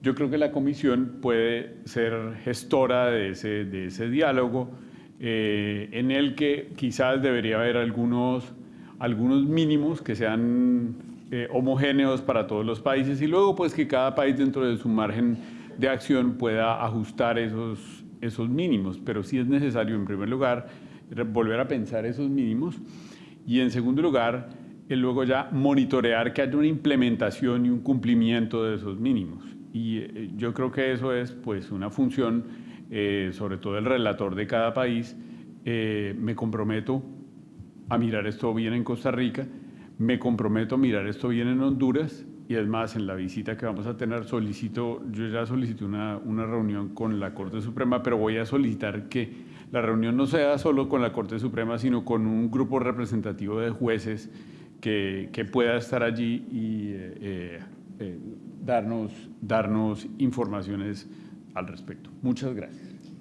Yo creo que la comisión puede ser gestora de ese, de ese diálogo eh, en el que quizás debería haber algunos, algunos mínimos que sean eh, homogéneos para todos los países y luego pues que cada país dentro de su margen de acción pueda ajustar esos, esos mínimos. Pero sí es necesario en primer lugar volver a pensar esos mínimos y en segundo lugar luego ya monitorear que haya una implementación y un cumplimiento de esos mínimos. Y eh, yo creo que eso es pues una función, eh, sobre todo el relator de cada país. Me comprometo a mirar esto bien en Costa Rica, me comprometo a mirar esto bien en Honduras y es más, en la visita que vamos a tener solicito, yo ya solicité una, una reunión con la Corte Suprema, pero voy a solicitar que la reunión no sea solo con la Corte Suprema, sino con un grupo representativo de jueces que, que pueda estar allí y eh, eh, darnos, darnos informaciones al respecto. Muchas gracias.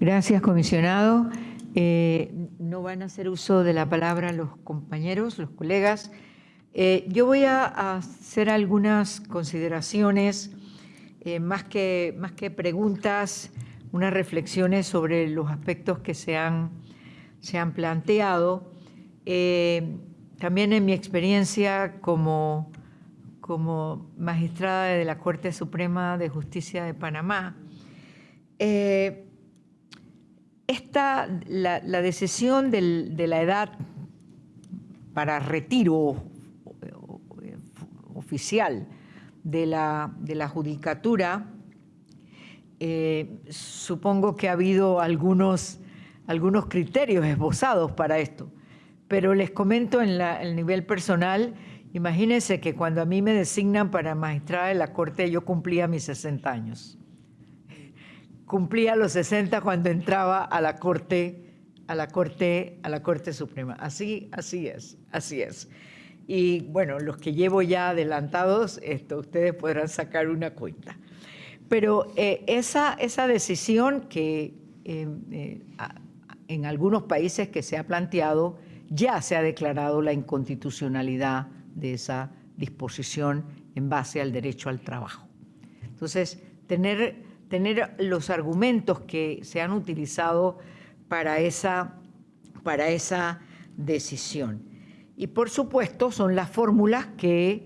Gracias, comisionado. Eh, no van a hacer uso de la palabra los compañeros, los colegas. yo voy a hacer algunas consideraciones, más, que, más que preguntas, unas reflexiones sobre los aspectos que se han, se han planteado. También en mi experiencia como, como magistrada de la Corte Suprema de Justicia de Panamá, eh, esta, la, decisión de la edad para retiro oficial de la, de la judicatura, eh, supongo que ha habido algunos, algunos criterios esbozados para esto. Pero les comento en el nivel personal, imagínense que cuando a mí me designan para magistrada de la Corte, yo cumplía mis 60 años. Cumplía los 60 cuando entraba a la Corte, a la Corte, a la Corte Suprema. Así, así es, así es. Y bueno, los que llevo ya adelantados, esto, ustedes podrán sacar una cuenta. Pero eh, esa, esa decisión que eh, eh, en algunos países que se ha planteado ya se ha declarado la inconstitucionalidad de esa disposición en base al derecho al trabajo. Entonces, tener, tener los argumentos que se han utilizado para esa, para esa decisión. Y por supuesto son las fórmulas que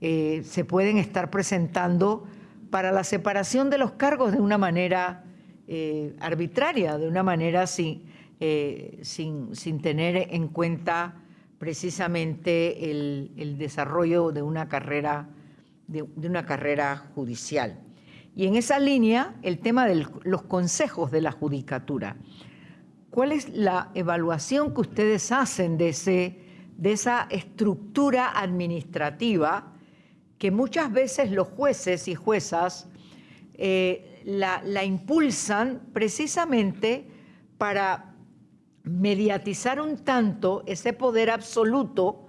eh, se pueden estar presentando para la separación de los cargos de una manera eh, arbitraria, de una manera sin, eh, sin, tener en cuenta precisamente el, desarrollo de una, carrera, de, una carrera judicial. Y en esa línea, el tema de los consejos de la judicatura. ¿Cuál es la evaluación que ustedes hacen de, ese, de esa estructura administrativa que muchas veces los jueces y juezas eh, la, impulsan precisamente para mediatizar un tanto ese poder absoluto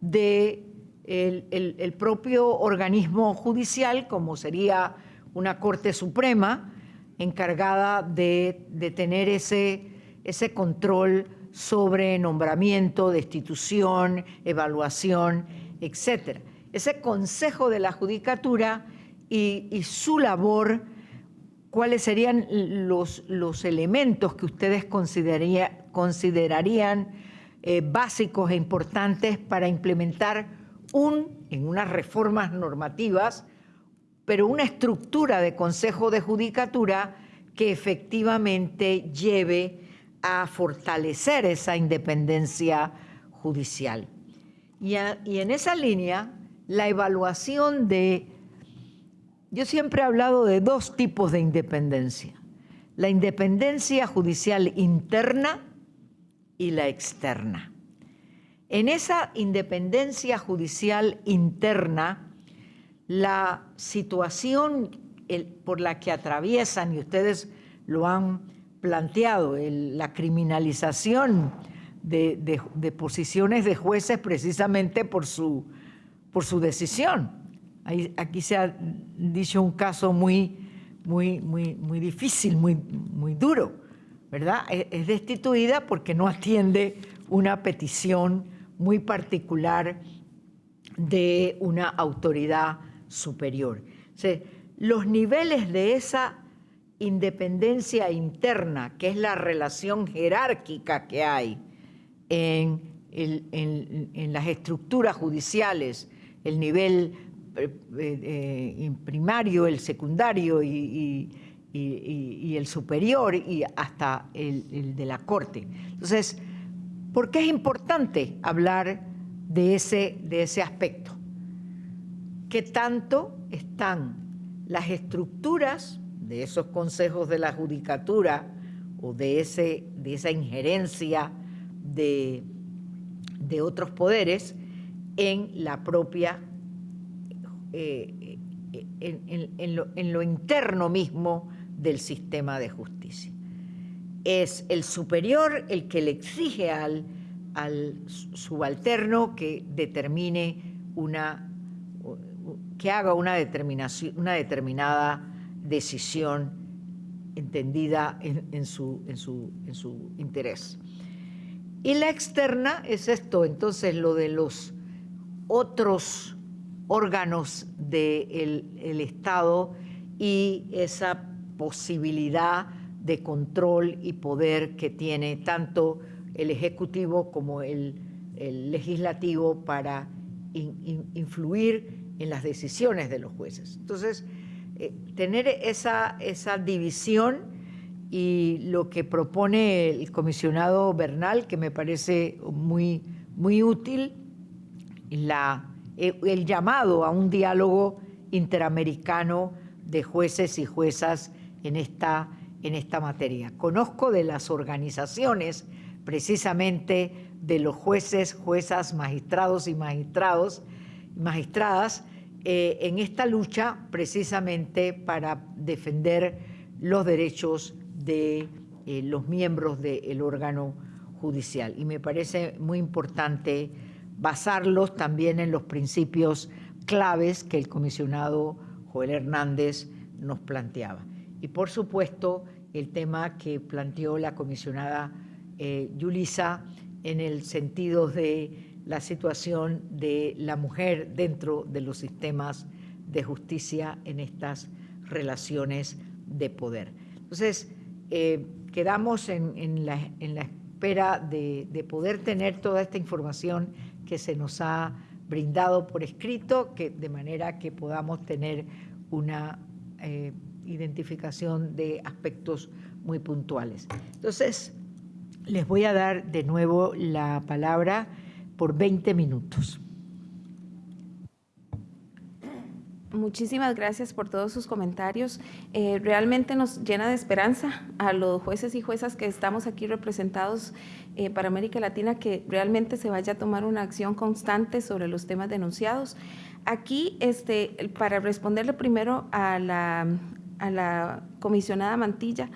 de el, propio organismo judicial, como sería una Corte Suprema, encargada de, tener ese, ese control sobre nombramiento, destitución, evaluación, etc. Ese Consejo de la Judicatura y, su labor cuáles serían los, los elementos que ustedes considerarían eh, básicos e importantes para implementar un, en unas reformas normativas, pero una estructura de Consejo de Judicatura que efectivamente lleve a fortalecer esa independencia judicial. y en esa línea, la evaluación de yo siempre he hablado de dos tipos de independencia, la independencia judicial interna y la externa. En esa independencia judicial interna, la situación por la que atraviesan, y ustedes lo han planteado, la criminalización de, posiciones de jueces precisamente por su, por su decisión aquí se ha dicho un caso muy, muy, muy, muy difícil, muy, muy duro, ¿verdad? E, es destituida porque no atiende una petición muy particular de una autoridad superior. los niveles de esa independencia interna, que es la relación jerárquica que hay en, las estructuras judiciales, el nivel eh, eh, primario, el secundario y, el superior y hasta el, de la corte. Entonces, ¿por qué es importante hablar de ese, de ese aspecto? ¿Qué tanto están las estructuras de esos consejos de la judicatura o de, ese, de esa injerencia de, de otros poderes en la propia, eh, en, lo, interno mismo del sistema de justicia. Es el superior el que le exige al, al subalterno que determine una, que haga una, determinación, una determinada decisión entendida en, su, en, su, en su interés. Y la externa es esto, entonces lo de los otros órganos del el Estado y esa posibilidad de control y poder que tiene tanto el Ejecutivo como el, Legislativo para influir en las decisiones de los jueces. Entonces, eh, tener esa, esa división y lo que propone el comisionado Bernal, que me parece muy, muy útil, la, eh, el llamado a un diálogo interamericano de jueces y juezas en esta, en esta materia. Conozco de las organizaciones precisamente de los jueces, juezas, magistrados y magistrados, magistradas eh, en esta lucha precisamente para defender los derechos de eh, los miembros del órgano judicial. Y me parece muy importante basarlos también en los principios claves que el comisionado Joel Hernández nos planteaba. Y por supuesto, el tema que planteó la comisionada eh, Yulisa en el sentido de la situación de la mujer dentro de los sistemas de justicia en estas relaciones de poder. Entonces, eh, quedamos en, la, espera de, poder tener toda esta información que se nos ha brindado por escrito, que, de manera que podamos tener una eh, identificación de aspectos muy puntuales. Entonces, les voy a dar de nuevo la palabra por 20 minutos. Muchísimas gracias por todos sus comentarios. Eh, realmente nos llena de esperanza a los jueces y juezas que estamos aquí representados eh, para América Latina que realmente se vaya a tomar una acción constante sobre los temas denunciados. Aquí, este, para responderle primero a la, a la comisionada Mantilla,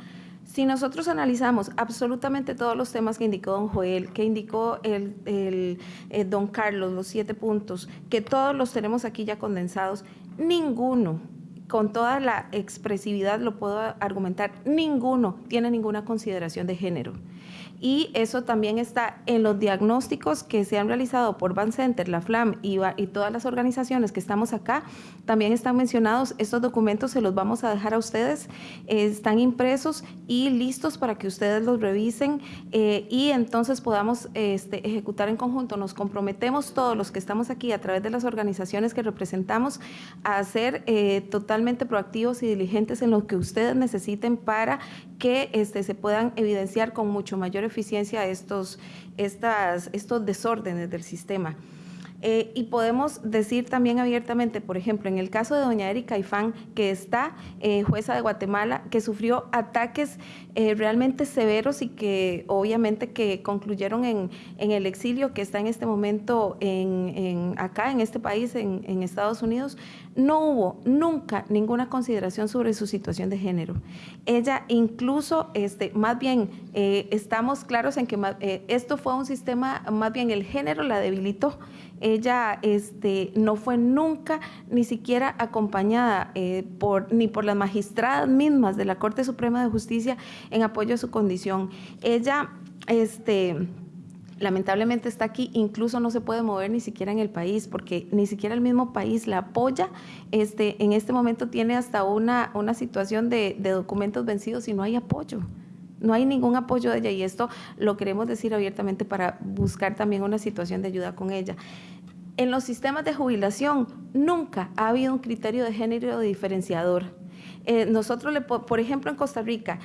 si nosotros analizamos absolutamente todos los temas que indicó don Joel, que indicó el, el eh, don Carlos, los siete puntos, que todos los tenemos aquí ya condensados, ninguno, con toda la expresividad lo puedo argumentar, ninguno tiene ninguna consideración de género y eso también está en los diagnósticos que se han realizado por Van Center, la FLAM y, y, todas las organizaciones que estamos acá, también están mencionados. Estos documentos se los vamos a dejar a ustedes, están impresos y listos para que ustedes los revisen eh, y entonces podamos este, ejecutar en conjunto. Nos comprometemos todos los que estamos aquí a través de las organizaciones que representamos a ser eh, totalmente proactivos y diligentes en lo que ustedes necesiten para que este, se puedan evidenciar con mucho mayor eficiencia estos, estas, estos desórdenes del sistema. Eh, y podemos decir también abiertamente, por ejemplo, en el caso de doña Erika Ifán, que está eh, jueza de Guatemala, que sufrió ataques eh, realmente severos y que obviamente que concluyeron en, el exilio, que está en este momento en, acá, en este país, en, Estados Unidos, no hubo nunca ninguna consideración sobre su situación de género. Ella incluso, este, más bien, estamos claros en que esto fue un sistema, más bien el género la debilitó ella este, no fue nunca ni siquiera acompañada eh, por, ni por las magistradas mismas de la Corte Suprema de Justicia en apoyo a su condición. Ella este, lamentablemente está aquí, incluso no se puede mover ni siquiera en el país, porque ni siquiera el mismo país la apoya. Este, en este momento tiene hasta una, una situación de, de documentos vencidos y no hay apoyo. No hay ningún apoyo de ella y esto lo queremos decir abiertamente para buscar también una situación de ayuda con ella. En los sistemas de jubilación nunca ha habido un criterio de género diferenciador. Eh, nosotros, le, por ejemplo, en Costa Rica,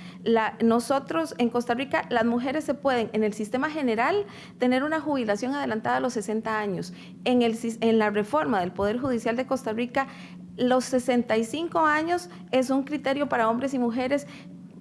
nosotros en Costa Rica, las mujeres se pueden, en el sistema general, tener una jubilación adelantada a los 60 años. En, en la reforma del Poder Judicial de Costa Rica, los 65 años es un criterio para hombres y mujeres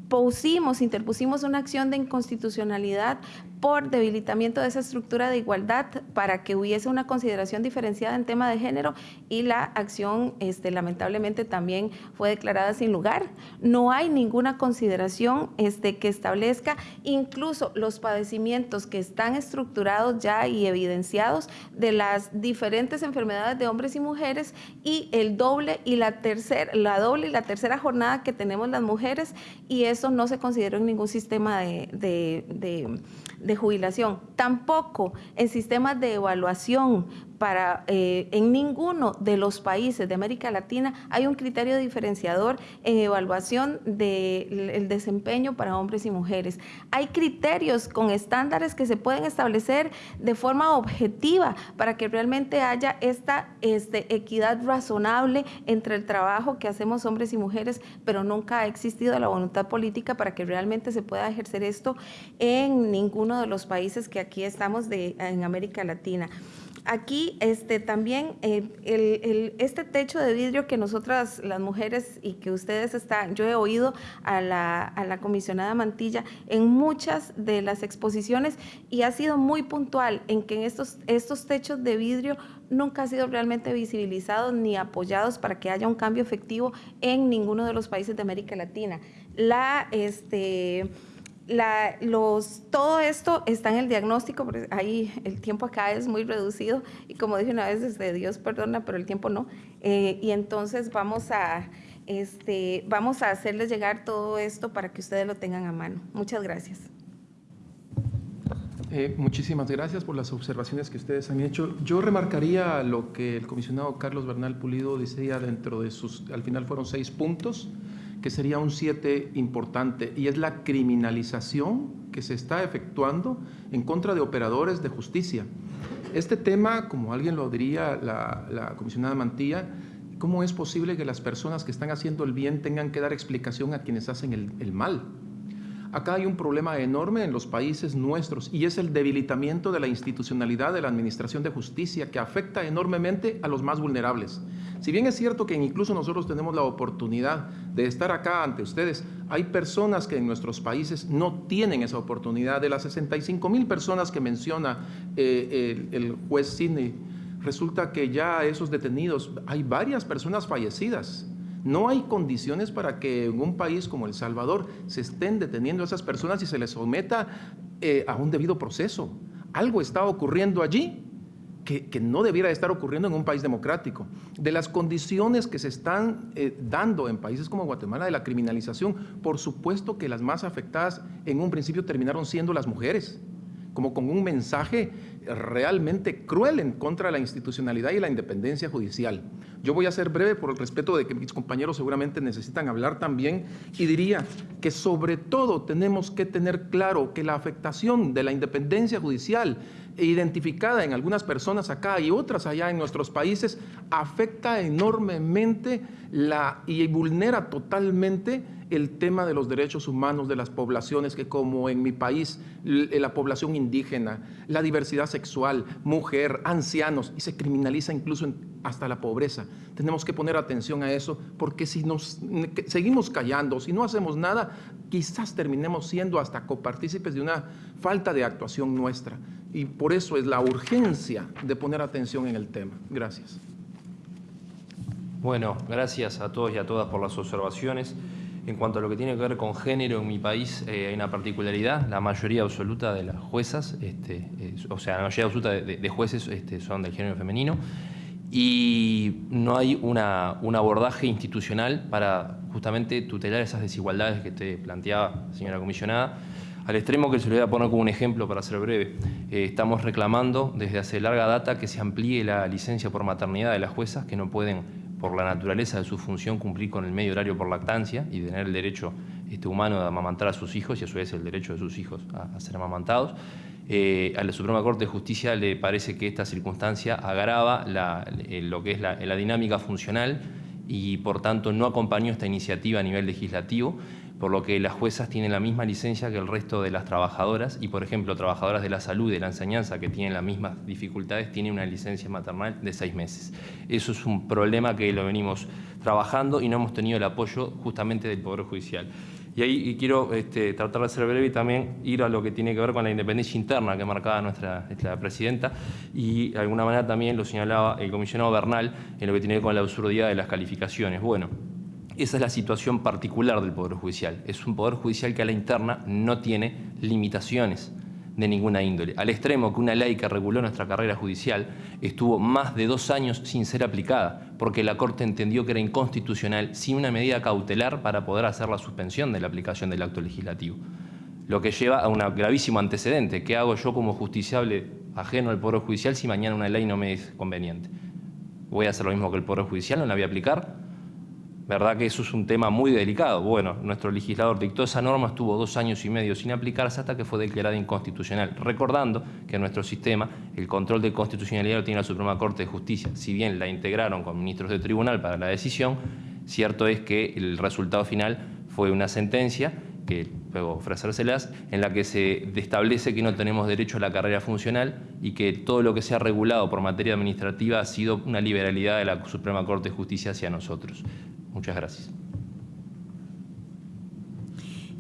pusimos, interpusimos una acción de inconstitucionalidad por debilitamiento de esa estructura de igualdad para que hubiese una consideración diferenciada en tema de género y la acción este, lamentablemente también fue declarada sin lugar. No hay ninguna consideración este, que establezca incluso los padecimientos que están estructurados ya y evidenciados de las diferentes enfermedades de hombres y mujeres y el doble y la tercera, la doble y la tercera jornada que tenemos las mujeres y eso no se consideró en ningún sistema de, jubilación, tampoco en sistemas de evaluación para eh, en ninguno de los países de América Latina hay un criterio diferenciador en evaluación del desempeño para hombres y mujeres. Hay criterios con estándares que se pueden establecer de forma objetiva para que realmente haya esta este, equidad razonable entre el trabajo que hacemos hombres y mujeres, pero nunca ha existido la voluntad política para que realmente se pueda ejercer esto en ninguno de los países que aquí estamos en América Latina aquí este, también eh, este techo de vidrio que nosotras las mujeres y que ustedes están, yo he oído a la, comisionada Mantilla en muchas de las exposiciones y ha sido muy puntual en que estos, estos techos de vidrio nunca ha sido realmente visibilizados ni apoyados para que haya un cambio efectivo en ninguno de los países de América Latina. La, este, la, los, todo esto está en el diagnóstico, porque ahí el tiempo acá es muy reducido y como dije una vez, desde Dios perdona, pero el tiempo no. Eh, y entonces vamos a, este, vamos a hacerles llegar todo esto para que ustedes lo tengan a mano. Muchas gracias. Eh, muchísimas gracias por las observaciones que ustedes han hecho. Yo remarcaría lo que el comisionado Carlos Bernal Pulido decía dentro de sus, al final fueron seis puntos que sería un siete importante, y es la criminalización que se está efectuando en contra de operadores de justicia. Este tema, como alguien lo diría la, comisionada Mantilla, ¿cómo es posible que las personas que están haciendo el bien tengan que dar explicación a quienes hacen el mal? Acá hay un problema enorme en los países nuestros y es el debilitamiento de la institucionalidad de la Administración de Justicia que afecta enormemente a los más vulnerables. Si bien es cierto que incluso nosotros tenemos la oportunidad de estar acá ante ustedes, hay personas que en nuestros países no tienen esa oportunidad. De las 65 mil personas que menciona eh, el, el juez Sidney, resulta que ya esos detenidos, hay varias personas fallecidas no hay condiciones para que en un país como El Salvador se estén deteniendo a esas personas y se les someta eh, a un debido proceso. Algo está ocurriendo allí que, no debiera estar ocurriendo en un país democrático. De las condiciones que se están eh, dando en países como Guatemala de la criminalización, por supuesto que las más afectadas en un principio terminaron siendo las mujeres, como con un mensaje realmente cruel en contra de la institucionalidad y la independencia judicial. Yo voy a ser breve por el respeto de que mis compañeros seguramente necesitan hablar también y diría que sobre todo tenemos que tener claro que la afectación de la independencia judicial identificada en algunas personas acá y otras allá en nuestros países afecta enormemente la, y vulnera totalmente el tema de los derechos humanos de las poblaciones que como en mi país, la población indígena, la diversidad sexual, mujer, ancianos, y se criminaliza incluso hasta la pobreza. Tenemos que poner atención a eso porque si nos seguimos callando, si no hacemos nada, quizás terminemos siendo hasta copartícipes de una falta de actuación nuestra. Y por eso es la urgencia de poner atención en el tema. Gracias. Bueno, gracias a todos y a todas por las observaciones. En cuanto a lo que tiene que ver con género en mi país, eh, hay una particularidad. La mayoría absoluta de las juezas, este, o sea, la mayoría absoluta de, jueces este, son del género femenino y no hay un abordaje institucional para justamente tutelar esas desigualdades que te planteaba, señora comisionada. Al extremo que se lo voy a poner como un ejemplo para ser breve. Eh, estamos reclamando desde hace larga data que se amplíe la licencia por maternidad de las juezas que no pueden, por la naturaleza de su función, cumplir con el medio horario por lactancia y tener el derecho este, humano de amamantar a sus hijos y a su vez el derecho de sus hijos a, ser amamantados. Eh, a la Suprema Corte de Justicia le parece que esta circunstancia agrava lo que es la dinámica funcional y por tanto no acompañó esta iniciativa a nivel legislativo, por lo que las juezas tienen la misma licencia que el resto de las trabajadoras y, por ejemplo, trabajadoras de la salud de la enseñanza que tienen las mismas dificultades tienen una licencia maternal de seis meses. Eso es un problema que lo venimos trabajando y no hemos tenido el apoyo justamente del Poder Judicial. Y ahí quiero este, tratar de ser breve y también ir a lo que tiene que ver con la independencia interna que marcaba nuestra, nuestra presidenta y de alguna manera también lo señalaba el comisionado Bernal en lo que tiene que ver con la absurdidad de las calificaciones. Bueno, esa es la situación particular del Poder Judicial. Es un Poder Judicial que a la interna no tiene limitaciones de ninguna índole, al extremo que una ley que reguló nuestra carrera judicial estuvo más de dos años sin ser aplicada, porque la Corte entendió que era inconstitucional sin una medida cautelar para poder hacer la suspensión de la aplicación del acto legislativo. Lo que lleva a un gravísimo antecedente. ¿Qué hago yo como justiciable ajeno al Poder Judicial si mañana una ley no me es conveniente? ¿Voy a hacer lo mismo que el Poder Judicial? ¿No la voy a aplicar? ¿Verdad que eso es un tema muy delicado? Bueno, nuestro legislador dictó esa norma, estuvo dos años y medio sin aplicarse hasta que fue declarada inconstitucional, recordando que en nuestro sistema el control de constitucionalidad lo tiene la Suprema Corte de Justicia. Si bien la integraron con ministros de tribunal para la decisión, cierto es que el resultado final fue una sentencia que luego ofrecérselas, en la que se establece que no tenemos derecho a la carrera funcional y que todo lo que sea regulado por materia administrativa ha sido una liberalidad de la Suprema Corte de Justicia hacia nosotros. Muchas gracias.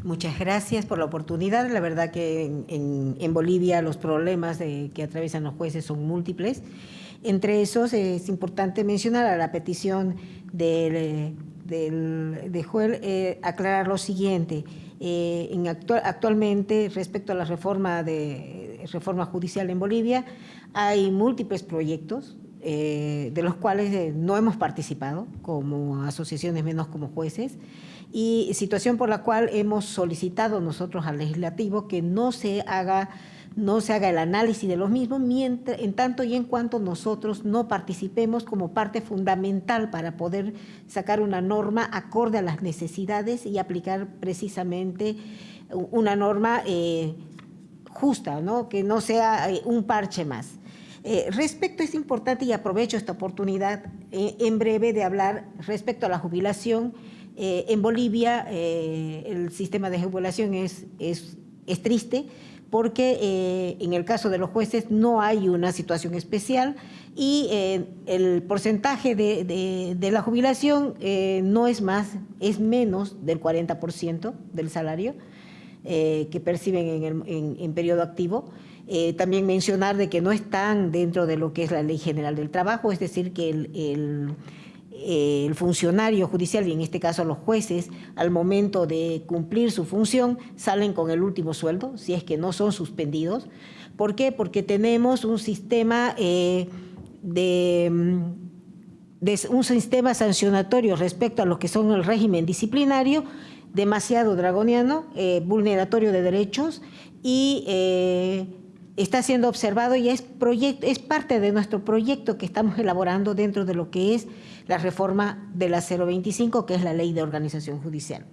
Muchas gracias por la oportunidad. La verdad que en, Bolivia los problemas que atraviesan los jueces son múltiples. Entre esos es importante mencionar a la petición del, de Joel eh, aclarar lo siguiente. Eh, en actualmente, respecto a la reforma, de, reforma judicial en Bolivia, hay múltiples proyectos eh, de los cuales eh, no hemos participado como asociaciones, menos como jueces, y situación por la cual hemos solicitado nosotros al legislativo que no se haga no se haga el análisis de los mismos, mientras, en tanto y en cuanto nosotros no participemos como parte fundamental para poder sacar una norma acorde a las necesidades y aplicar precisamente una norma eh, justa, ¿no? que no sea un parche más. Eh, respecto, es importante y aprovecho esta oportunidad eh, en breve de hablar respecto a la jubilación. Eh, en Bolivia el sistema de jubilación es, es, triste porque en el caso de los jueces no hay una situación especial y el porcentaje de, de, la jubilación no es más, es menos del 40% del salario que perciben en, el, en periodo activo. Eh, también mencionar de que no están dentro de lo que es la Ley General del Trabajo, es decir, que el, funcionario judicial, y en este caso los jueces, al momento de cumplir su función, salen con el último sueldo, si es que no son suspendidos. ¿Por qué? Porque tenemos un sistema eh, de, un sistema sancionatorio respecto a lo que son el régimen disciplinario, demasiado dragoniano, eh, vulneratorio de derechos y está siendo observado y es, parte de nuestro proyecto que estamos elaborando dentro de lo que es la reforma de la 025, que es la ley de organización judicial.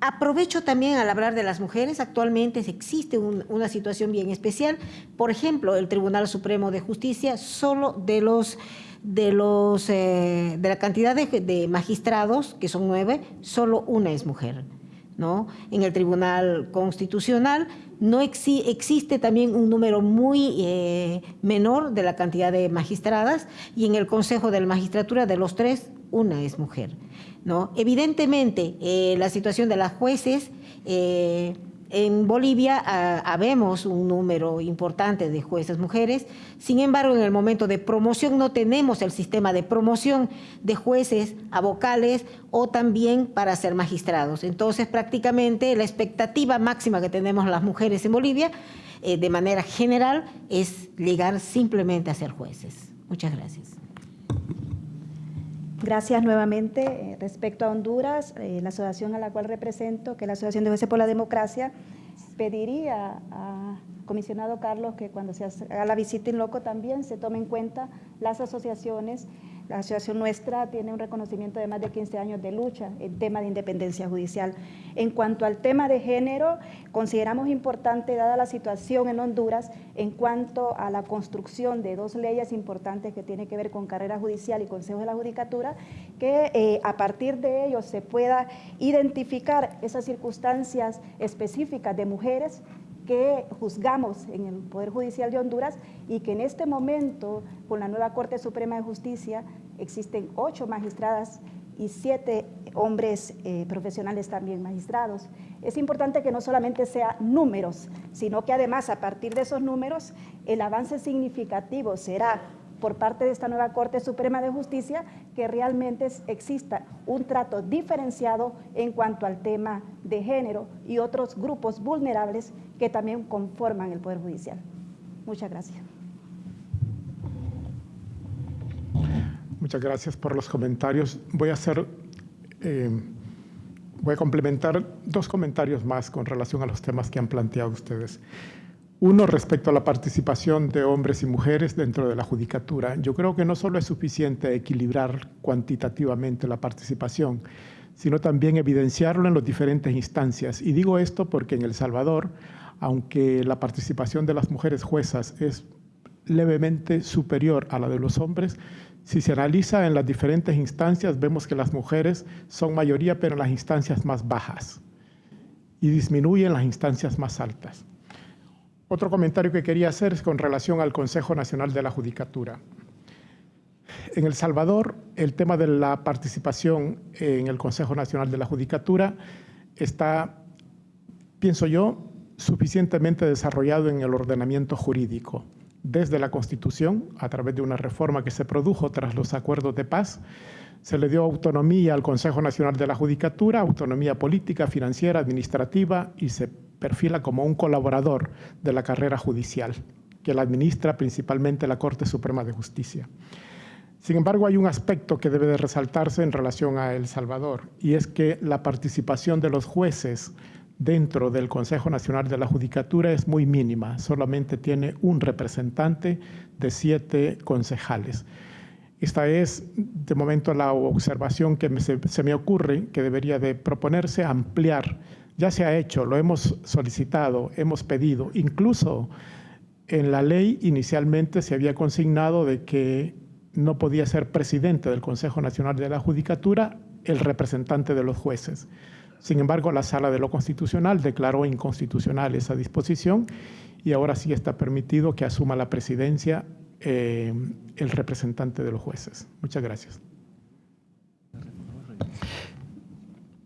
Aprovecho también al hablar de las mujeres, actualmente existe una situación bien especial. Por ejemplo, el Tribunal Supremo de Justicia, solo de los de, los, eh, de la cantidad de, de magistrados, que son nueve, solo una es mujer. ¿no? En el Tribunal Constitucional no existe también un número muy eh, menor de la cantidad de magistradas y en el Consejo de la Magistratura de los tres, una es mujer. ¿no? Evidentemente, eh, la situación de las jueces... Eh, en Bolivia habemos un número importante de jueces mujeres, sin embargo, en el momento de promoción no tenemos el sistema de promoción de jueces a vocales o también para ser magistrados. Entonces, prácticamente la expectativa máxima que tenemos las mujeres en Bolivia, eh, de manera general, es llegar simplemente a ser jueces. Muchas gracias. Gracias nuevamente. Eh, respecto a Honduras, eh, la asociación a la cual represento, que es la Asociación de Jueces por la Democracia, pediría a comisionado Carlos que cuando se haga la visita en loco también se tome en cuenta las asociaciones la asociación nuestra tiene un reconocimiento de más de 15 años de lucha en tema de independencia judicial. En cuanto al tema de género, consideramos importante, dada la situación en Honduras, en cuanto a la construcción de dos leyes importantes que tienen que ver con carrera judicial y consejo de la judicatura, que eh, a partir de ellos se pueda identificar esas circunstancias específicas de mujeres que juzgamos en el Poder Judicial de Honduras y que en este momento, con la nueva Corte Suprema de Justicia, existen ocho magistradas y siete hombres eh, profesionales también magistrados. Es importante que no solamente sea números, sino que además a partir de esos números el avance significativo será por parte de esta nueva Corte Suprema de Justicia que realmente exista un trato diferenciado en cuanto al tema de género y otros grupos vulnerables que también conforman el Poder Judicial. Muchas gracias. Muchas gracias por los comentarios. Voy a hacer, eh, voy a complementar dos comentarios más con relación a los temas que han planteado ustedes. Uno, respecto a la participación de hombres y mujeres dentro de la judicatura. Yo creo que no solo es suficiente equilibrar cuantitativamente la participación, sino también evidenciarlo en las diferentes instancias. Y digo esto porque en El Salvador, aunque la participación de las mujeres juezas es levemente superior a la de los hombres, si se analiza en las diferentes instancias, vemos que las mujeres son mayoría, pero en las instancias más bajas, y disminuyen en las instancias más altas. Otro comentario que quería hacer es con relación al Consejo Nacional de la Judicatura. En El Salvador, el tema de la participación en el Consejo Nacional de la Judicatura está, pienso yo, suficientemente desarrollado en el ordenamiento jurídico, desde la Constitución, a través de una reforma que se produjo tras los acuerdos de paz, se le dio autonomía al Consejo Nacional de la Judicatura, autonomía política, financiera, administrativa y se perfila como un colaborador de la carrera judicial, que la administra principalmente la Corte Suprema de Justicia. Sin embargo, hay un aspecto que debe de resaltarse en relación a El Salvador, y es que la participación de los jueces dentro del Consejo Nacional de la Judicatura es muy mínima, solamente tiene un representante de siete concejales. Esta es, de momento, la observación que se, me ocurre que debería de proponerse ampliar. Ya se ha hecho, lo hemos solicitado, hemos pedido. Incluso en la ley inicialmente se había consignado de que no podía ser presidente del Consejo Nacional de la Judicatura el representante de los jueces. Sin embargo, la Sala de lo Constitucional declaró inconstitucional esa disposición y ahora sí está permitido que asuma la presidencia eh, el representante de los jueces. Muchas gracias.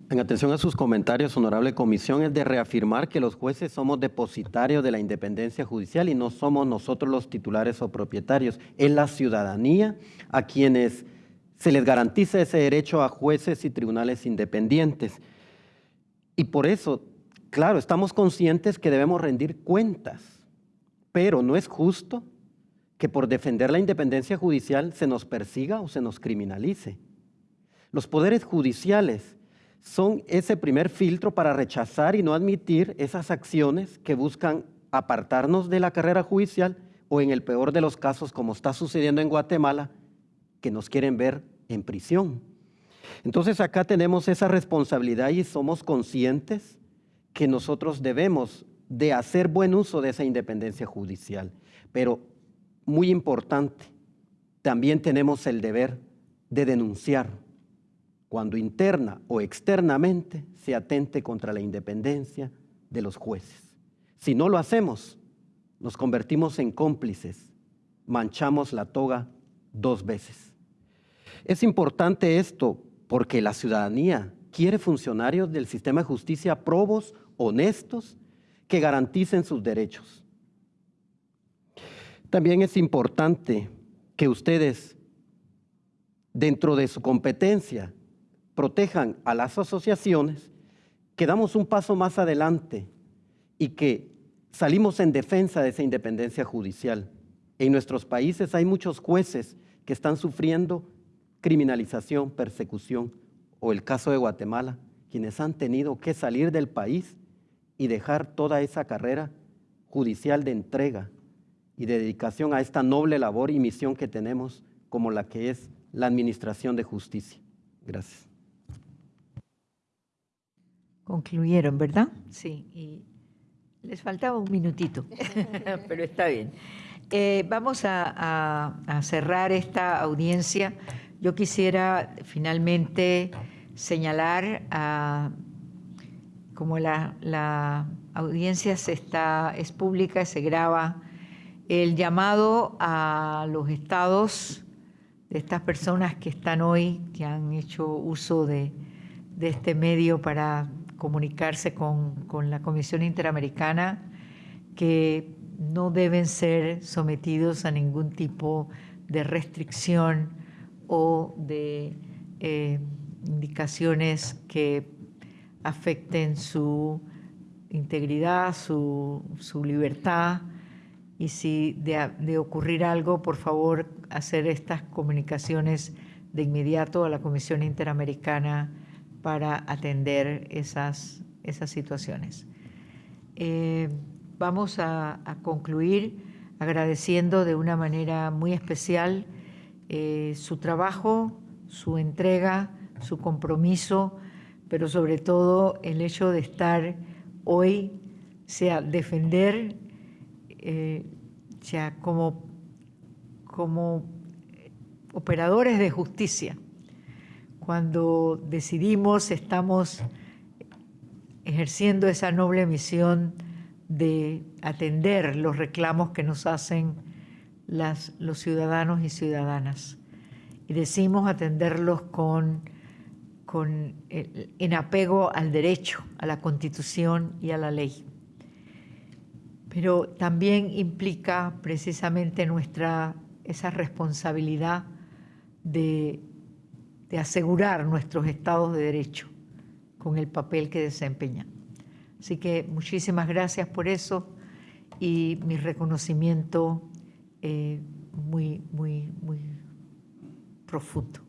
En atención a sus comentarios, honorable comisión, es de reafirmar que los jueces somos depositarios de la independencia judicial y no somos nosotros los titulares o propietarios. Es la ciudadanía a quienes se les garantiza ese derecho a jueces y tribunales independientes. Y por eso, claro, estamos conscientes que debemos rendir cuentas, pero no es justo que por defender la independencia judicial se nos persiga o se nos criminalice. Los poderes judiciales son ese primer filtro para rechazar y no admitir esas acciones que buscan apartarnos de la carrera judicial o en el peor de los casos, como está sucediendo en Guatemala, que nos quieren ver en prisión. Entonces acá tenemos esa responsabilidad y somos conscientes que nosotros debemos de hacer buen uso de esa independencia judicial. Pero muy importante, también tenemos el deber de denunciar cuando interna o externamente se atente contra la independencia de los jueces. Si no lo hacemos, nos convertimos en cómplices, manchamos la toga dos veces. Es importante esto porque la ciudadanía quiere funcionarios del sistema de justicia probos, honestos, que garanticen sus derechos. También es importante que ustedes, dentro de su competencia, protejan a las asociaciones, que damos un paso más adelante y que salimos en defensa de esa independencia judicial. En nuestros países hay muchos jueces que están sufriendo criminalización, persecución, o el caso de Guatemala, quienes han tenido que salir del país y dejar toda esa carrera judicial de entrega y de dedicación a esta noble labor y misión que tenemos como la que es la administración de justicia. Gracias. Concluyeron, ¿verdad? Sí, y les faltaba un minutito, pero está bien. Eh, vamos a, cerrar esta audiencia. Yo quisiera finalmente señalar, como la, audiencia está, es pública se graba, el llamado a los estados de estas personas que están hoy, que han hecho uso de este medio para comunicarse con, la Comisión Interamericana, que no deben ser sometidos a ningún tipo de restricción o de eh, indicaciones que afecten su integridad, su, libertad, y si de, de, ocurrir algo, por favor, hacer estas comunicaciones de inmediato a la Comisión Interamericana para atender esas, esas situaciones. Eh, vamos a, concluir agradeciendo de una manera muy especial eh, su trabajo, su entrega, su compromiso, pero sobre todo el hecho de estar hoy, sea defender, eh, sea como, como operadores de justicia, cuando decidimos, estamos ejerciendo esa noble misión de atender los reclamos que nos hacen los ciudadanos y ciudadanas. Y decimos atenderlos con, con, en apego al derecho, a la Constitución y a la ley. Pero también implica precisamente nuestra, esa responsabilidad de de asegurar nuestros estados de derecho con el papel que desempeñan. Así que muchísimas gracias por eso y mi reconocimiento eh, muy, muy, muy profundo.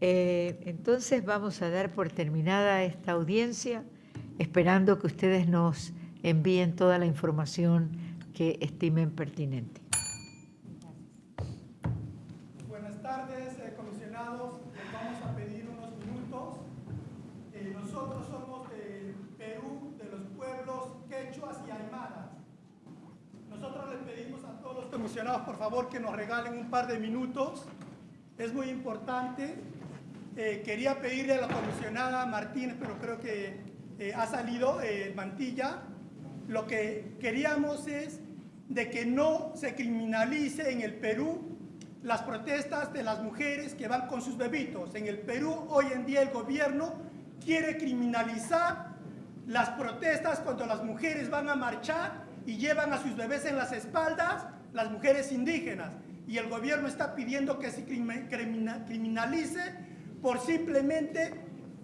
Eh, entonces vamos a dar por terminada esta audiencia, esperando que ustedes nos envíen toda la información que estimen pertinente. Por favor, que nos regalen un par de minutos. Es muy importante. Eh, quería pedirle a la comisionada Martínez, pero creo que eh, ha salido eh, Mantilla. Lo que queríamos es de que no se criminalice en el Perú las protestas de las mujeres que van con sus bebitos. En el Perú hoy en día el gobierno quiere criminalizar las protestas cuando las mujeres van a marchar y llevan a sus bebés en las espaldas las mujeres indígenas y el gobierno está pidiendo que se criminalice por simplemente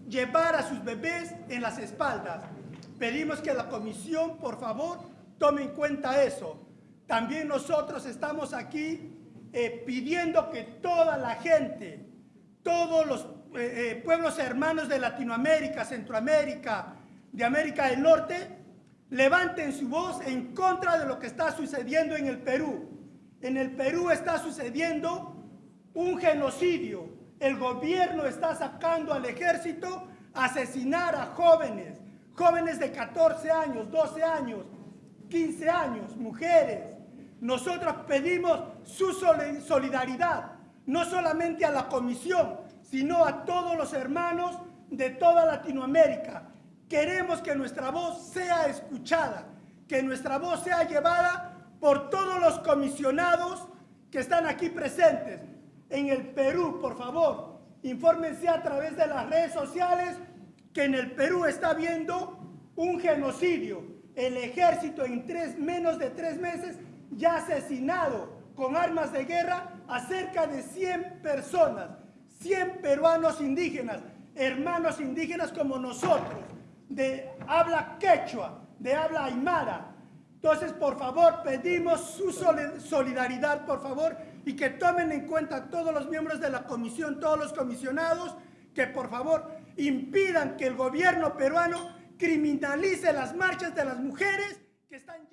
llevar a sus bebés en las espaldas. Pedimos que la comisión, por favor, tome en cuenta eso. También nosotros estamos aquí eh, pidiendo que toda la gente, todos los eh, eh, pueblos hermanos de Latinoamérica, Centroamérica, de América del Norte, levanten su voz en contra de lo que está sucediendo en el Perú. En el Perú está sucediendo un genocidio. El gobierno está sacando al ejército a asesinar a jóvenes, jóvenes de 14 años, 12 años, 15 años, mujeres. Nosotros pedimos su solidaridad, no solamente a la comisión, sino a todos los hermanos de toda Latinoamérica Queremos que nuestra voz sea escuchada, que nuestra voz sea llevada por todos los comisionados que están aquí presentes. En el Perú, por favor, infórmense a través de las redes sociales que en el Perú está habiendo un genocidio. El ejército en menos de tres meses ya ha asesinado con armas de guerra a cerca de 100 personas, 100 peruanos indígenas, hermanos indígenas como nosotros de habla quechua, de habla aymara. Entonces, por favor, pedimos su solidaridad, por favor, y que tomen en cuenta todos los miembros de la comisión, todos los comisionados, que por favor impidan que el gobierno peruano criminalice las marchas de las mujeres que están.